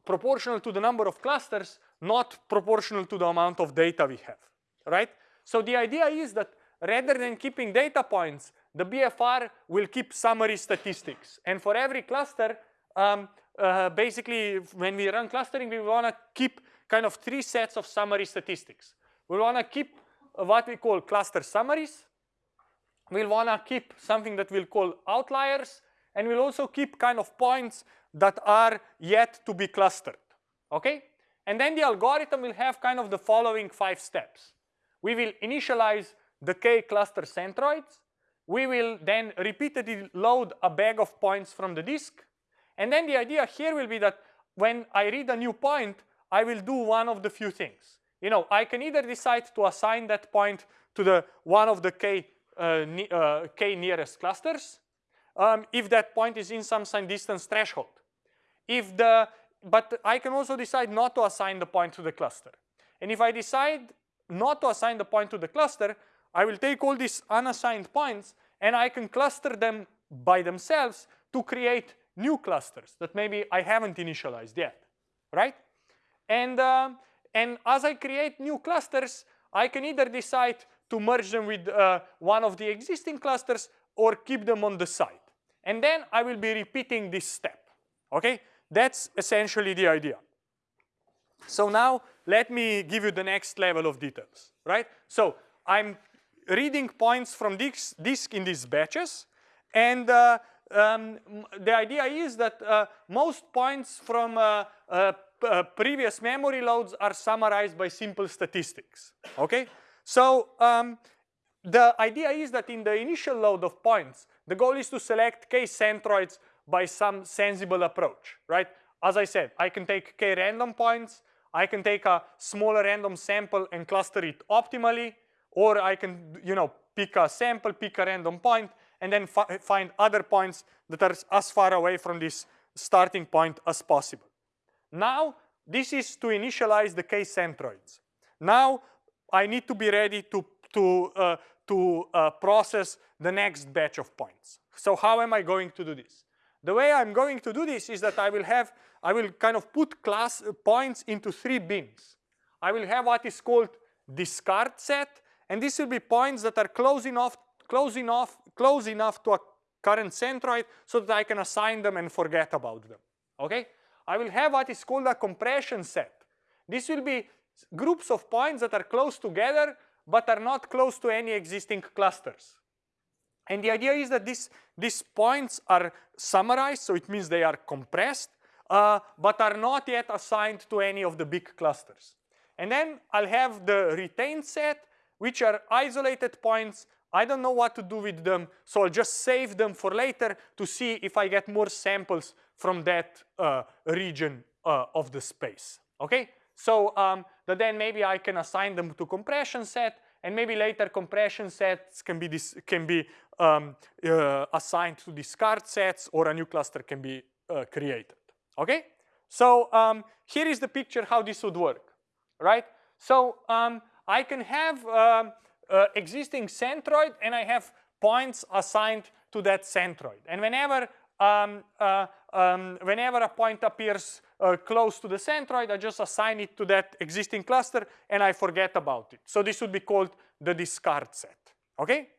proportional to the number of clusters not proportional to the amount of data we have right so the idea is that rather than keeping data points the BFR will keep summary statistics. And for every cluster, um, uh, basically, when we run clustering, we want to keep kind of three sets of summary statistics. We want to keep what we call cluster summaries. We'll want to keep something that we'll call outliers. And we'll also keep kind of points that are yet to be clustered. Okay? And then the algorithm will have kind of the following five steps. We will initialize the k cluster centroids we will then repeatedly load a bag of points from the disk. And then the idea here will be that when I read a new point, I will do one of the few things. You know, I can either decide to assign that point to the one of the k, uh, uh, k nearest clusters, um, if that point is in some sign distance threshold. If the, but I can also decide not to assign the point to the cluster. And if I decide not to assign the point to the cluster, I will take all these unassigned points and I can cluster them by themselves to create new clusters that maybe I haven't initialized yet, right? And, uh, and as I create new clusters, I can either decide to merge them with uh, one of the existing clusters or keep them on the side. And then I will be repeating this step, okay? That's essentially the idea. So now let me give you the next level of details, right? So I'm reading points from this disk in these batches. And uh, um, the idea is that uh, most points from uh, uh, previous memory loads are summarized by simple statistics, okay? So um, the idea is that in the initial load of points, the goal is to select k centroids by some sensible approach, right? As I said, I can take k random points, I can take a smaller random sample and cluster it optimally, or I can, you know, pick a sample, pick a random point, and then fi find other points that are as far away from this starting point as possible. Now, this is to initialize the k centroids. Now, I need to be ready to, to, uh, to uh, process the next batch of points. So how am I going to do this? The way I'm going to do this is that I will have, I will kind of put class uh, points into three bins. I will have what is called discard set, and this will be points that are close enough, close enough, close enough to a current centroid so that I can assign them and forget about them. Okay? I will have what is called a compression set. This will be groups of points that are close together but are not close to any existing clusters. And the idea is that this, these points are summarized, so it means they are compressed, uh, but are not yet assigned to any of the big clusters. And then I'll have the retained set, which are isolated points. I don't know what to do with them, so I'll just save them for later to see if I get more samples from that uh, region uh, of the space, okay? So um, then maybe I can assign them to compression set, and maybe later compression sets can be, can be um, uh, assigned to discard sets or a new cluster can be uh, created, okay? So um, here is the picture how this would work, right? So um, I can have um, uh, existing centroid and I have points assigned to that centroid. And whenever um, uh, um, whenever a point appears uh, close to the centroid, I just assign it to that existing cluster and I forget about it. So this would be called the discard set, okay?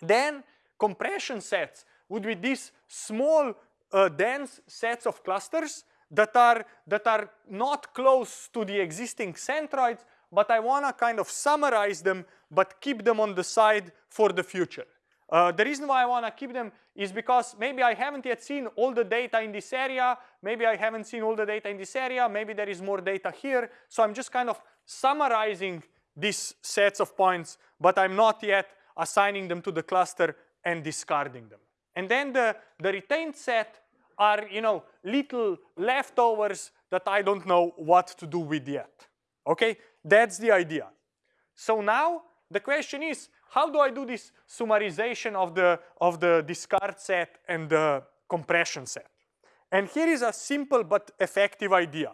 Then compression sets would be these small uh, dense sets of clusters that are, that are not close to the existing centroids, but I wanna kind of summarize them, but keep them on the side for the future. Uh, the reason why I want to keep them is because maybe I haven't yet seen all the data in this area, maybe I haven't seen all the data in this area, maybe there is more data here. So I'm just kind of summarizing these sets of points, but I'm not yet assigning them to the cluster and discarding them. And then the, the retained set are, you know, little leftovers that I don't know what to do with yet. Okay, that's the idea. So now the question is, how do I do this summarization of the, of the discard set and the compression set? And here is a simple but effective idea.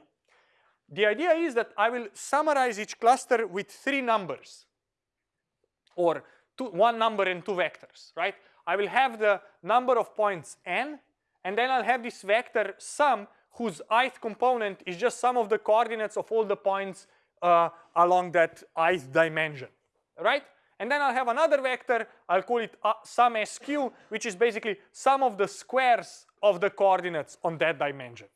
The idea is that I will summarize each cluster with three numbers or two, one number and two vectors, right? I will have the number of points n and then I'll have this vector sum whose ith component is just sum of the coordinates of all the points uh, along that ith dimension, right? And then I'll have another vector, I'll call it uh, sum sq, which is basically sum of the squares of the coordinates on that dimension.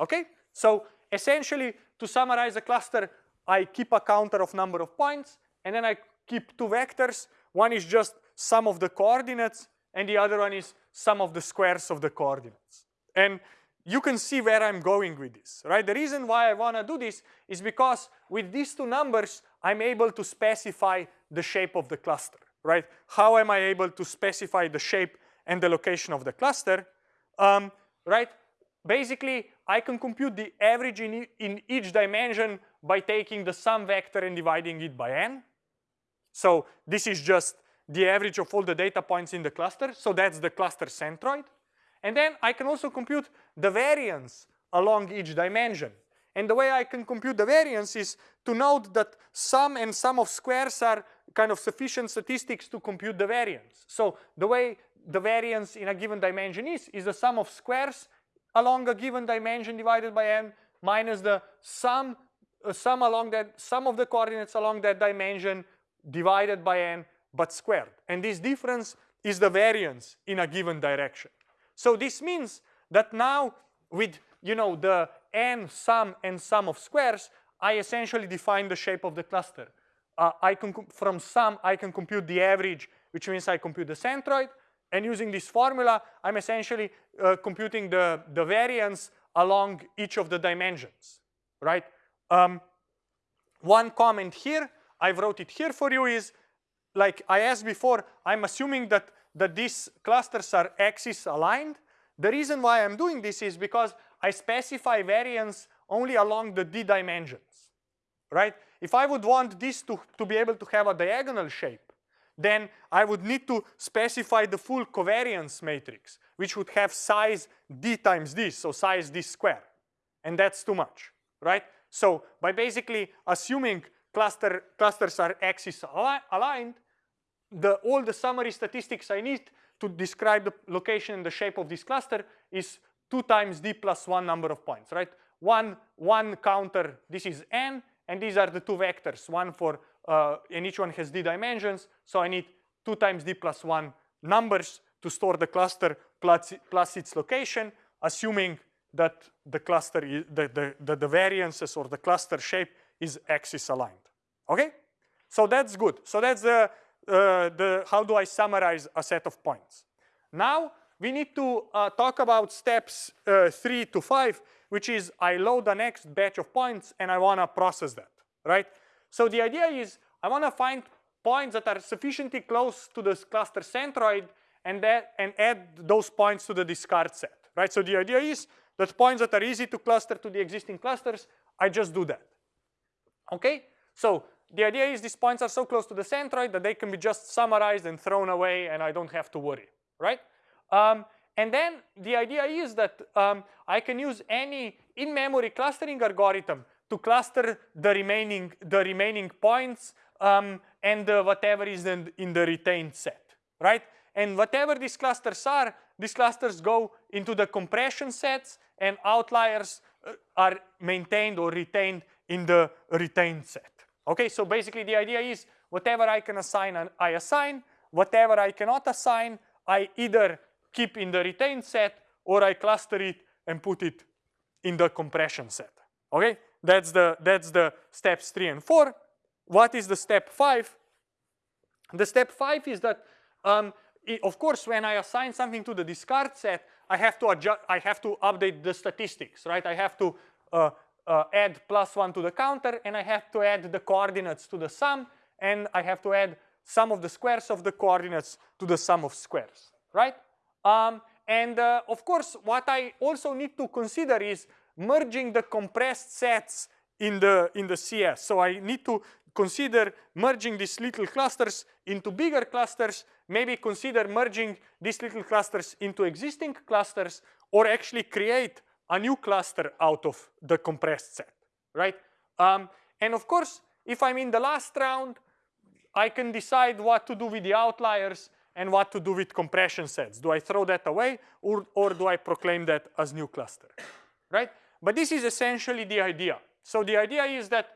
Okay? So essentially, to summarize a cluster, I keep a counter of number of points, and then I keep two vectors. One is just sum of the coordinates, and the other one is sum of the squares of the coordinates. And you can see where I'm going with this, right? The reason why I want to do this is because with these two numbers, I'm able to specify the shape of the cluster, right? How am I able to specify the shape and the location of the cluster, um, right? Basically, I can compute the average in, e in each dimension by taking the sum vector and dividing it by n. So this is just the average of all the data points in the cluster. So that's the cluster centroid. And then I can also compute the variance along each dimension. And the way I can compute the variance is to note that sum and sum of squares are kind of sufficient statistics to compute the variance. So the way the variance in a given dimension is, is the sum of squares along a given dimension divided by n minus the sum, uh, sum along that, sum of the coordinates along that dimension divided by n but squared. And this difference is the variance in a given direction. So this means that now with you know the n sum and sum of squares, I essentially define the shape of the cluster. Uh, I can from sum I can compute the average, which means I compute the centroid. And using this formula, I'm essentially uh, computing the, the variance along each of the dimensions, right? Um, one comment here, I wrote it here for you is, like I asked before, I'm assuming that that these clusters are axis aligned. The reason why I'm doing this is because I specify variance only along the d dimensions, right? If I would want this to, to be able to have a diagonal shape, then I would need to specify the full covariance matrix, which would have size d times this, so size d square. And that's too much, right? So by basically assuming cluster, clusters are axis aligned, the, all the summary statistics I need to describe the location and the shape of this cluster is 2 times d plus 1 number of points, right? One, one counter, this is n, and these are the two vectors, one for, uh, and each one has d dimensions, so I need 2 times d plus 1 numbers to store the cluster plus, plus its location, assuming that the cluster, is, the, the, the, the variances or the cluster shape is axis aligned, okay? So that's good. So that's the, uh, the how do I summarize a set of points. Now we need to uh, talk about steps uh, three to five, which is I load the next batch of points and I wanna process that, right? So the idea is I wanna find points that are sufficiently close to the cluster centroid and, that, and add those points to the discard set, right? So the idea is that points that are easy to cluster to the existing clusters, I just do that, okay? So the idea is these points are so close to the centroid that they can be just summarized and thrown away and I don't have to worry, right? Um, and then the idea is that um, I can use any in-memory clustering algorithm to cluster the remaining, the remaining points um, and uh, whatever is in, in the retained set, right? And whatever these clusters are, these clusters go into the compression sets and outliers uh, are maintained or retained in the retained set. Okay, so basically the idea is whatever I can assign, I assign. Whatever I cannot assign, I either keep in the retained set or I cluster it and put it in the compression set. Okay, that's the, that's the steps three and four. What is the step five? The step five is that, um, it, of course, when I assign something to the discard set, I have to adjust, I have to update the statistics, right? I have to uh, uh, add plus one to the counter and I have to add the coordinates to the sum and I have to add sum of the squares of the coordinates to the sum of squares, right? Um, and uh, of course, what I also need to consider is merging the compressed sets in the, in the CS. So I need to consider merging these little clusters into bigger clusters, maybe consider merging these little clusters into existing clusters, or actually create a new cluster out of the compressed set, right? Um, and of course, if I'm in the last round, I can decide what to do with the outliers and what to do with compression sets. Do I throw that away or, or do I proclaim that as new cluster, right? But this is essentially the idea. So the idea is that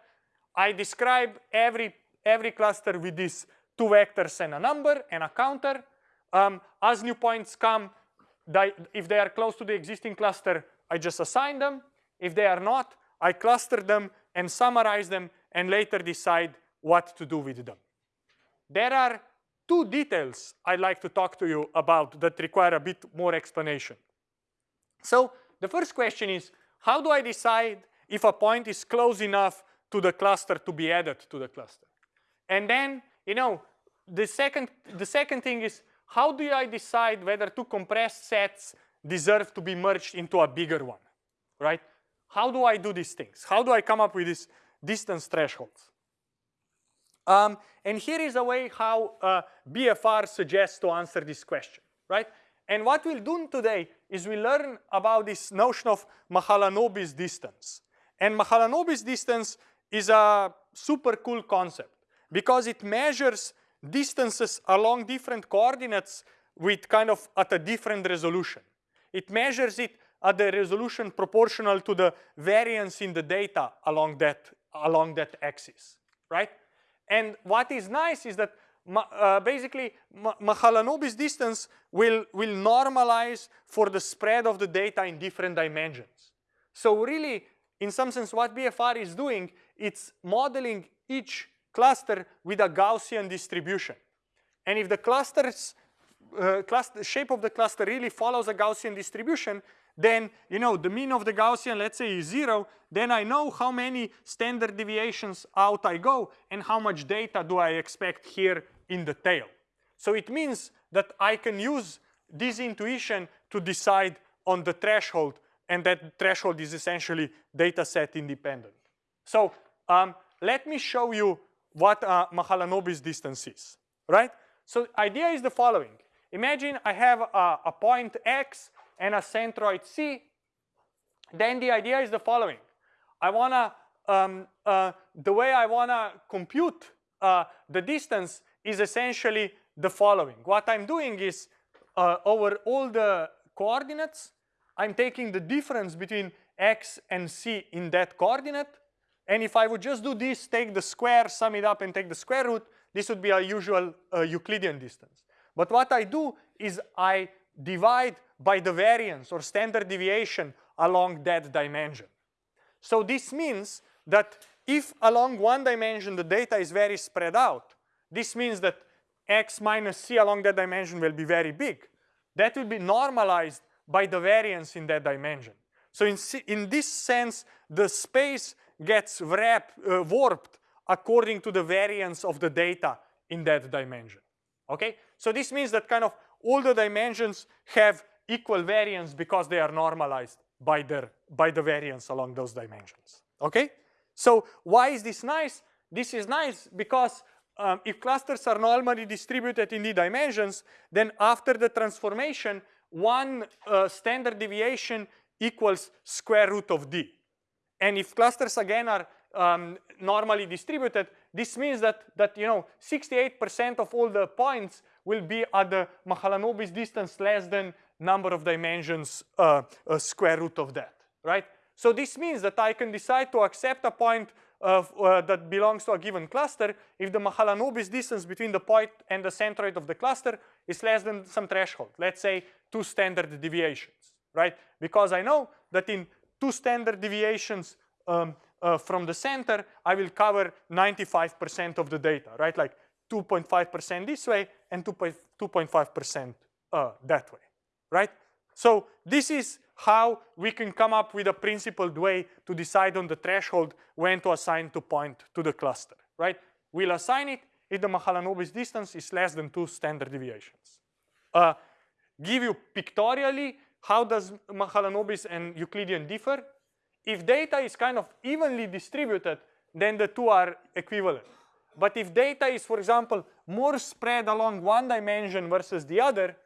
I describe every, every cluster with these two vectors and a number and a counter. Um, as new points come, if they are close to the existing cluster, I just assign them. If they are not, I cluster them and summarize them and later decide what to do with them. There are two details I'd like to talk to you about that require a bit more explanation. So the first question is, how do I decide if a point is close enough to the cluster to be added to the cluster? And then, you know, the second, the second thing is, how do I decide whether two compressed sets deserve to be merged into a bigger one, right? How do I do these things? How do I come up with these distance thresholds? Um, and here is a way how uh, BFR suggests to answer this question, right? And what we'll do today is we learn about this notion of Mahalanobis distance. And Mahalanobis distance is a super cool concept because it measures distances along different coordinates with kind of at a different resolution. It measures it at the resolution proportional to the variance in the data along that, along that axis, right? And what is nice is that uh, basically Mahalanobis distance will, will normalize for the spread of the data in different dimensions. So really, in some sense, what BFR is doing, it's modeling each cluster with a Gaussian distribution. And if the clusters uh, cluster, shape of the cluster really follows a Gaussian distribution, then you know the mean of the Gaussian, let's say, is zero, then I know how many standard deviations out I go and how much data do I expect here in the tail. So it means that I can use this intuition to decide on the threshold and that threshold is essentially data set independent. So um, let me show you what uh, Mahalanobis distance is, right? So idea is the following. Imagine I have a, a point x and a centroid c. Then the idea is the following. I wanna, um, uh, the way I wanna compute uh, the distance is essentially the following. What I'm doing is uh, over all the coordinates, I'm taking the difference between x and c in that coordinate. And if I would just do this, take the square, sum it up, and take the square root, this would be a usual uh, Euclidean distance. But what I do is I divide by the variance or standard deviation along that dimension. So this means that if along one dimension the data is very spread out, this means that x minus c along that dimension will be very big. That will be normalized by the variance in that dimension. So in, in this sense, the space gets wrap, uh, warped according to the variance of the data in that dimension. Okay? So this means that kind of all the dimensions have equal variance because they are normalized by, their, by the variance along those dimensions. Okay? So why is this nice? This is nice because um, if clusters are normally distributed in the dimensions, then after the transformation, one uh, standard deviation equals square root of d. And if clusters again are um, normally distributed, this means that, that you know, 68% of all the points will be at the Mahalanobis distance less than number of dimensions uh, square root of that, right? So this means that I can decide to accept a point of, uh, that belongs to a given cluster if the Mahalanobis distance between the point and the centroid of the cluster is less than some threshold, let's say two standard deviations, right? Because I know that in two standard deviations um, uh, from the center, I will cover 95% of the data, right? Like 2.5% this way and 2.5% uh, that way, right? So this is how we can come up with a principled way to decide on the threshold when to assign to point to the cluster, right? We'll assign it if the Mahalanobis distance is less than two standard deviations. Uh, give you pictorially how does Mahalanobis and Euclidean differ. If data is kind of evenly distributed, then the two are equivalent. But if data is, for example, more spread along one dimension versus the other,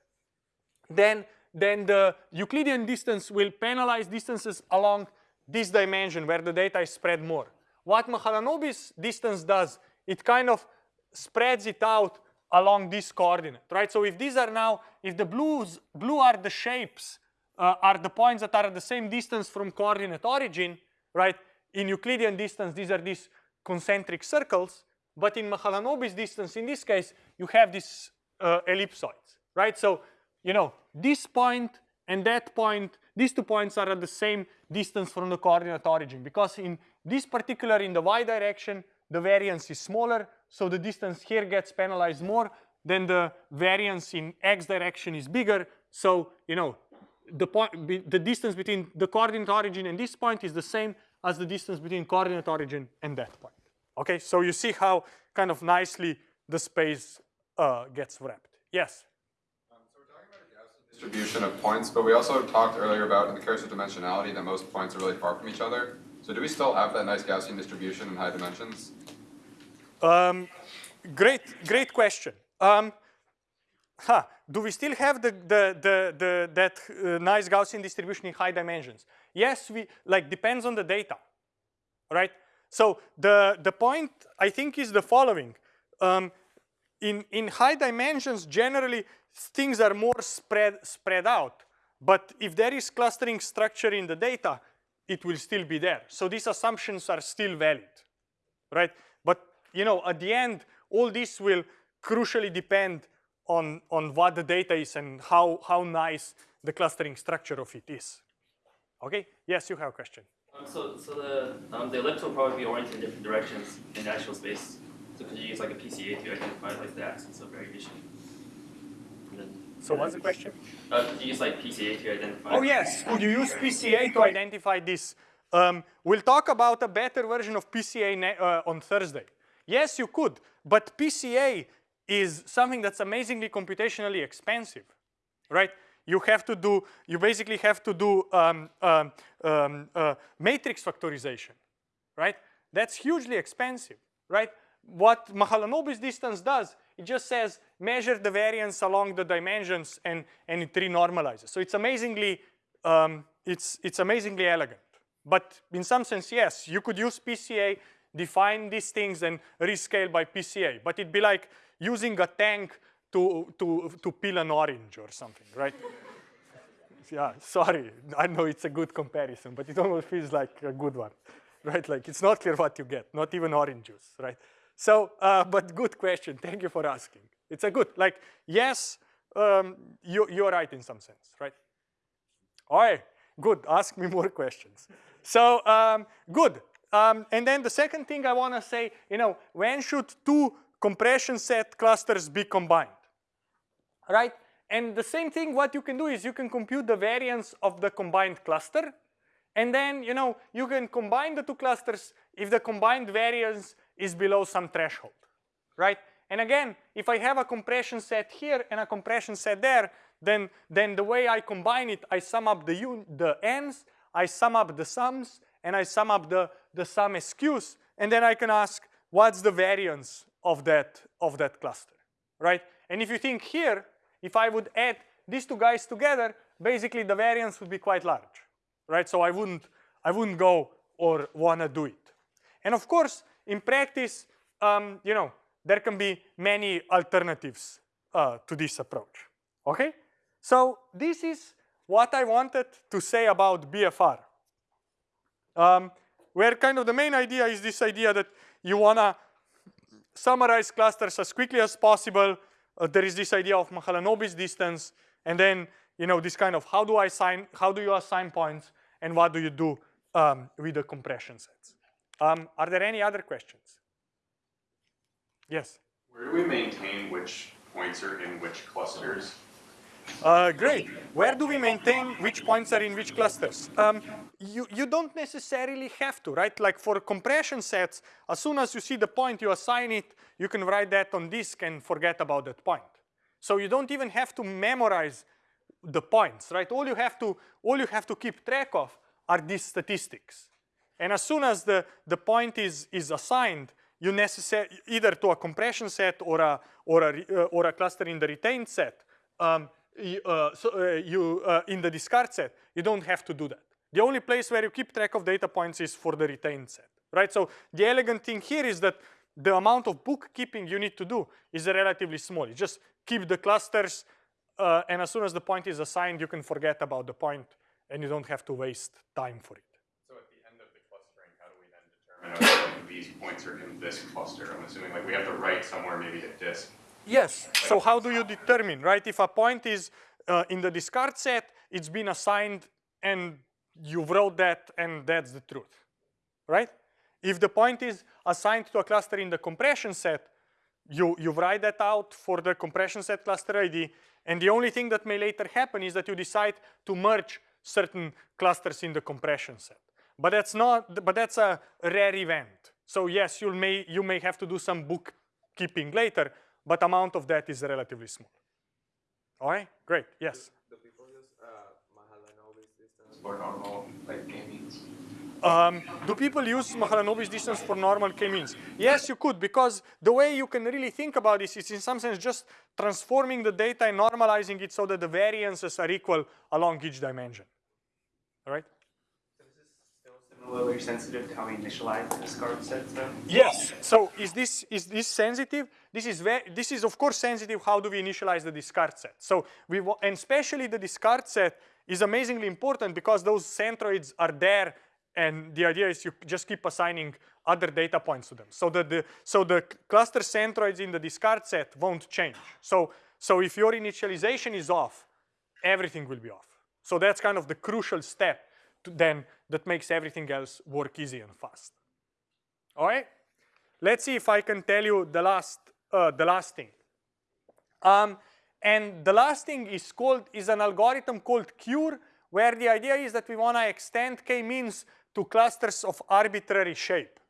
then, then the Euclidean distance will penalize distances along this dimension where the data is spread more. What Mahalanobis distance does, it kind of spreads it out along this coordinate, right? So if these are now, if the blues, blue are the shapes, uh, are the points that are at the same distance from coordinate origin, right? In Euclidean distance, these are these concentric circles. But in Mahalanobis distance, in this case, you have these uh, ellipsoids, right? So, you know, this point and that point, these two points are at the same distance from the coordinate origin because in this particular, in the y direction, the variance is smaller, so the distance here gets penalized more, than the variance in x direction is bigger, so, you know, the, point, the distance between the coordinate origin and this point is the same as the distance between coordinate origin and that point. Okay, so you see how kind of nicely the space uh, gets wrapped. Yes? Um, so we're talking about a Gaussian distribution of points, but we also talked earlier about in the curse of dimensionality that most points are really far from each other. So do we still have that nice Gaussian distribution in high dimensions? Um, great, great question. Um, huh, do we still have the, the, the, the that uh, nice Gaussian distribution in high dimensions? Yes, we like depends on the data, right? So the, the point I think is the following. Um, in, in high dimensions, generally things are more spread, spread out. But if there is clustering structure in the data, it will still be there. So these assumptions are still valid, right? But you know, at the end, all this will crucially depend on, on what the data is and how, how nice the clustering structure of it is. Okay, yes, you have a question. Um, so, so the um, the ellipse will probably be oriented in different directions in actual space. So could you use like a PCA to identify like the axis of variation? so what's the question? Uh, could you use like PCA to identify? Oh yes, could you use PCA to identify this? Um, we'll talk about a better version of PCA uh, on Thursday. Yes, you could, but PCA is something that's amazingly computationally expensive, right? You have to do, you basically have to do um, um, um, uh, matrix factorization, right? That's hugely expensive, right? What Mahalanobis distance does, it just says measure the variance along the dimensions and, and it renormalizes. So it's amazingly, um, it's, it's amazingly elegant. But in some sense, yes, you could use PCA, define these things and rescale by PCA. But it'd be like using a tank to, to, to peel an orange or something, right? yeah, sorry, I know it's a good comparison, but it almost feels like a good one, right? Like it's not clear what you get, not even orange juice, right? So, uh, but good question, thank you for asking. It's a good, like, yes, um, you, you're right in some sense, right? All right, good, ask me more questions. So, um, good. Um, and then the second thing I wanna say, you know, when should two compression set clusters be combined, right? And the same thing, what you can do is you can compute the variance of the combined cluster. And then, you know, you can combine the two clusters if the combined variance is below some threshold, right? And again, if I have a compression set here and a compression set there, then, then the way I combine it, I sum up the, un the ends, I sum up the sums, and I sum up the, the sum SQs, and then I can ask, what's the variance of that, of that cluster, right? And if you think here, if I would add these two guys together, basically the variance would be quite large, right? So I wouldn't, I wouldn't go or wanna do it. And of course, in practice, um, you know, there can be many alternatives uh, to this approach, okay? So this is what I wanted to say about BFR. Um, where kind of the main idea is this idea that you wanna summarize clusters as quickly as possible uh, there is this idea of Mahalanobis distance, and then you know this kind of how do I assign, how do you assign points, and what do you do um, with the compression sets? Um, are there any other questions? Yes. Where do we maintain which points are in which clusters? Uh, great. Where do we maintain which points are in which clusters? Um, you, you don't necessarily have to, right? Like for compression sets, as soon as you see the point, you assign it, you can write that on disk and forget about that point. So you don't even have to memorize the points, right? All you have to, all you have to keep track of are these statistics. And as soon as the, the point is, is assigned, you necessary either to a compression set or a, or a, uh, or a cluster in the retained set, um, uh, so, uh, you uh, in the discard set, you don't have to do that. The only place where you keep track of data points is for the retained set, right? So the elegant thing here is that the amount of bookkeeping you need to do is relatively small. You just keep the clusters, uh, and as soon as the point is assigned, you can forget about the point, and you don't have to waste time for it. So at the end of the clustering, how do we then determine if these points are in this cluster? I'm assuming like we have to write somewhere maybe at disk Yes. So how do you determine, right? If a point is uh, in the discard set, it's been assigned and you wrote that and that's the truth, right? If the point is assigned to a cluster in the compression set, you, you write that out for the compression set cluster ID and the only thing that may later happen is that you decide to merge certain clusters in the compression set. But that's not, but that's a rare event. So yes, you may, you may have to do some bookkeeping later, but amount of that is relatively small. All right, great, yes. Do people use uh, Mahalanobis distance for normal like k-means? Um, do people use Mahalanobis distance for normal k-means? Yes, you could, because the way you can really think about this is in some sense just transforming the data and normalizing it so that the variances are equal along each dimension. All right? Similarly sensitive to how we initialize the discard though? Yes. So is this is this sensitive? This is very this is of course sensitive. How do we initialize the discard set? So we and especially the discard set is amazingly important because those centroids are there, and the idea is you just keep assigning other data points to them. So that the so the cluster centroids in the discard set won't change. So so if your initialization is off, everything will be off. So that's kind of the crucial step then that makes everything else work easy and fast. All right? Let's see if I can tell you the last, uh, the last thing. Um, and the last thing is called, is an algorithm called CURE, where the idea is that we want to extend k-means to clusters of arbitrary shape,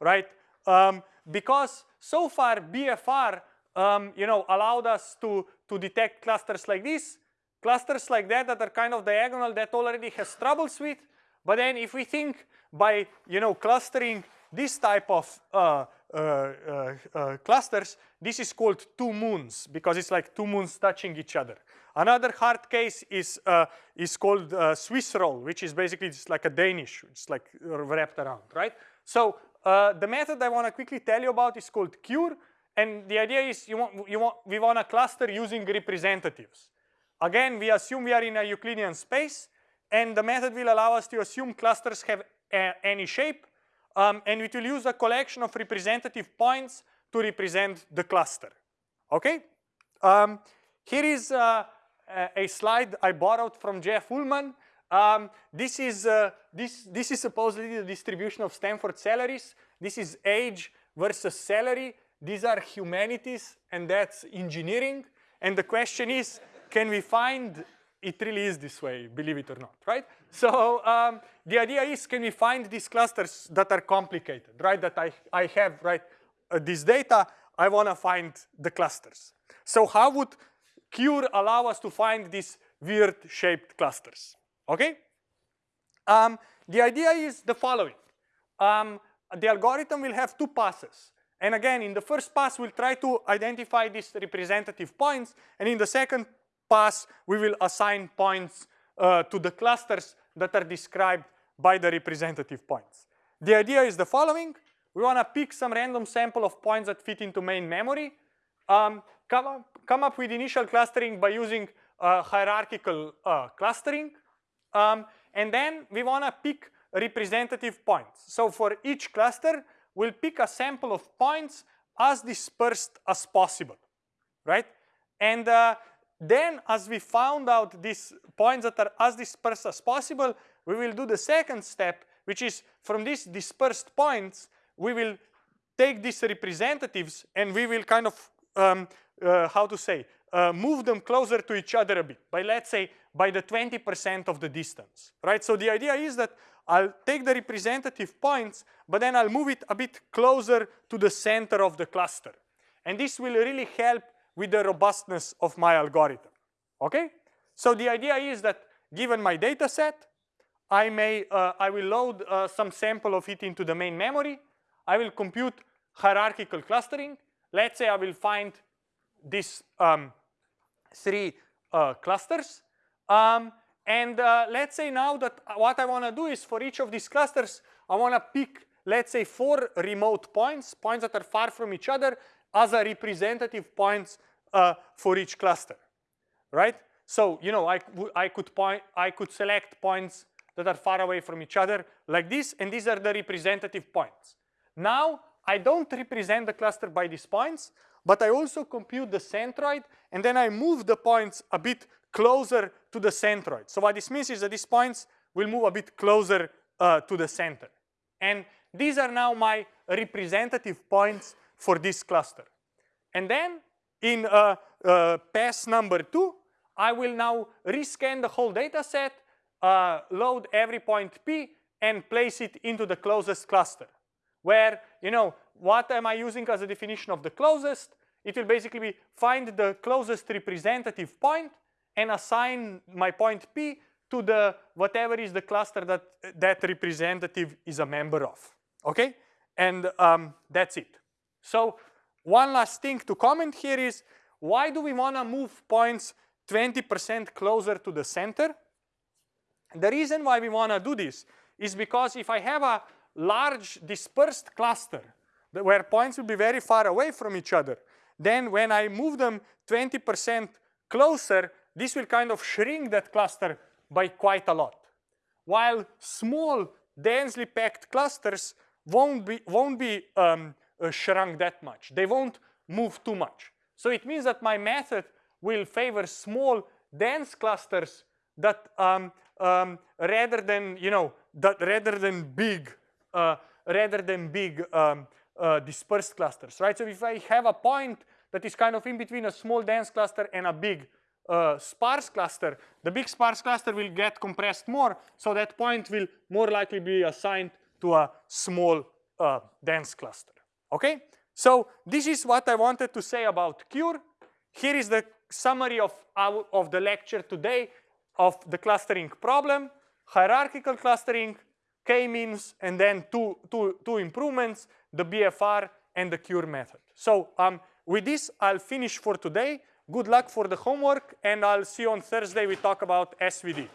right? Um, because so far BFR, um, you know, allowed us to, to detect clusters like this, clusters like that that are kind of diagonal that already has troubles with. But then if we think by, you know, clustering this type of uh, uh, uh, uh, clusters, this is called two moons because it's like two moons touching each other. Another hard case is, uh, is called uh, Swiss roll, which is basically just like a Danish, it's like wrapped around, right? So the method I want to quickly tell you about is called CURE, and the idea is you want, you want, we want a cluster using representatives. Again, we assume we are in a Euclidean space, and the method will allow us to assume clusters have any shape, um, and it will use a collection of representative points to represent the cluster. Okay? Um, here is uh, a slide I borrowed from Jeff Ullman. Um, this is uh, this this is supposedly the distribution of Stanford salaries. This is age versus salary. These are humanities, and that's engineering. And the question is, can we find it really is this way, believe it or not, right? So um, the idea is, can we find these clusters that are complicated, right? That I, I have, right, uh, this data, I want to find the clusters. So how would Cure allow us to find these weird shaped clusters, okay? Um, the idea is the following. Um, the algorithm will have two passes. And again, in the first pass, we'll try to identify these representative points. And in the second pass, we will assign points uh, to the clusters that are described by the representative points. The idea is the following. We want to pick some random sample of points that fit into main memory, um, come, up, come up with initial clustering by using uh, hierarchical uh, clustering, um, and then we want to pick representative points. So for each cluster, we'll pick a sample of points as dispersed as possible, right? And uh, then as we found out these points that are as dispersed as possible, we will do the second step, which is from these dispersed points, we will take these representatives and we will kind of, um, uh, how to say, uh, move them closer to each other a bit by, let's say, by the 20% of the distance, right? So the idea is that I'll take the representative points, but then I'll move it a bit closer to the center of the cluster. And this will really help with the robustness of my algorithm, okay? So the idea is that given my data set, I may, uh, I will load uh, some sample of it into the main memory. I will compute hierarchical clustering. Let's say I will find these um, three uh, clusters. Um, and uh, let's say now that what I want to do is for each of these clusters, I want to pick, let's say, four remote points, points that are far from each other, as a representative points uh, for each cluster, right? So you know, I, I could point, I could select points that are far away from each other like this, and these are the representative points. Now I don't represent the cluster by these points, but I also compute the centroid, and then I move the points a bit closer to the centroid. So what this means is that these points will move a bit closer uh, to the center. And these are now my representative points for this cluster. And then in uh, uh, pass number two, I will now rescan the whole data set, uh, load every point P, and place it into the closest cluster. Where, you know, what am I using as a definition of the closest? It will basically be find the closest representative point and assign my point P to the whatever is the cluster that that representative is a member of. Okay? And um, that's it. So one last thing to comment here is why do we want to move points 20% closer to the center? The reason why we want to do this is because if I have a large dispersed cluster where points will be very far away from each other, then when I move them 20% closer, this will kind of shrink that cluster by quite a lot. While small, densely packed clusters won't be, won't be um, uh, shrunk that much. They won't move too much. So it means that my method will favor small, dense clusters that um, um, rather than you know that rather than big, uh, rather than big um, uh, dispersed clusters, right? So if I have a point that is kind of in between a small dense cluster and a big uh, sparse cluster, the big sparse cluster will get compressed more, so that point will more likely be assigned to a small uh, dense cluster. Okay, so this is what I wanted to say about Cure. Here is the summary of, our, of the lecture today of the clustering problem, hierarchical clustering, k-means, and then two, two, two improvements, the BFR and the Cure method. So um, with this, I'll finish for today. Good luck for the homework, and I'll see you on Thursday. We talk about SVD.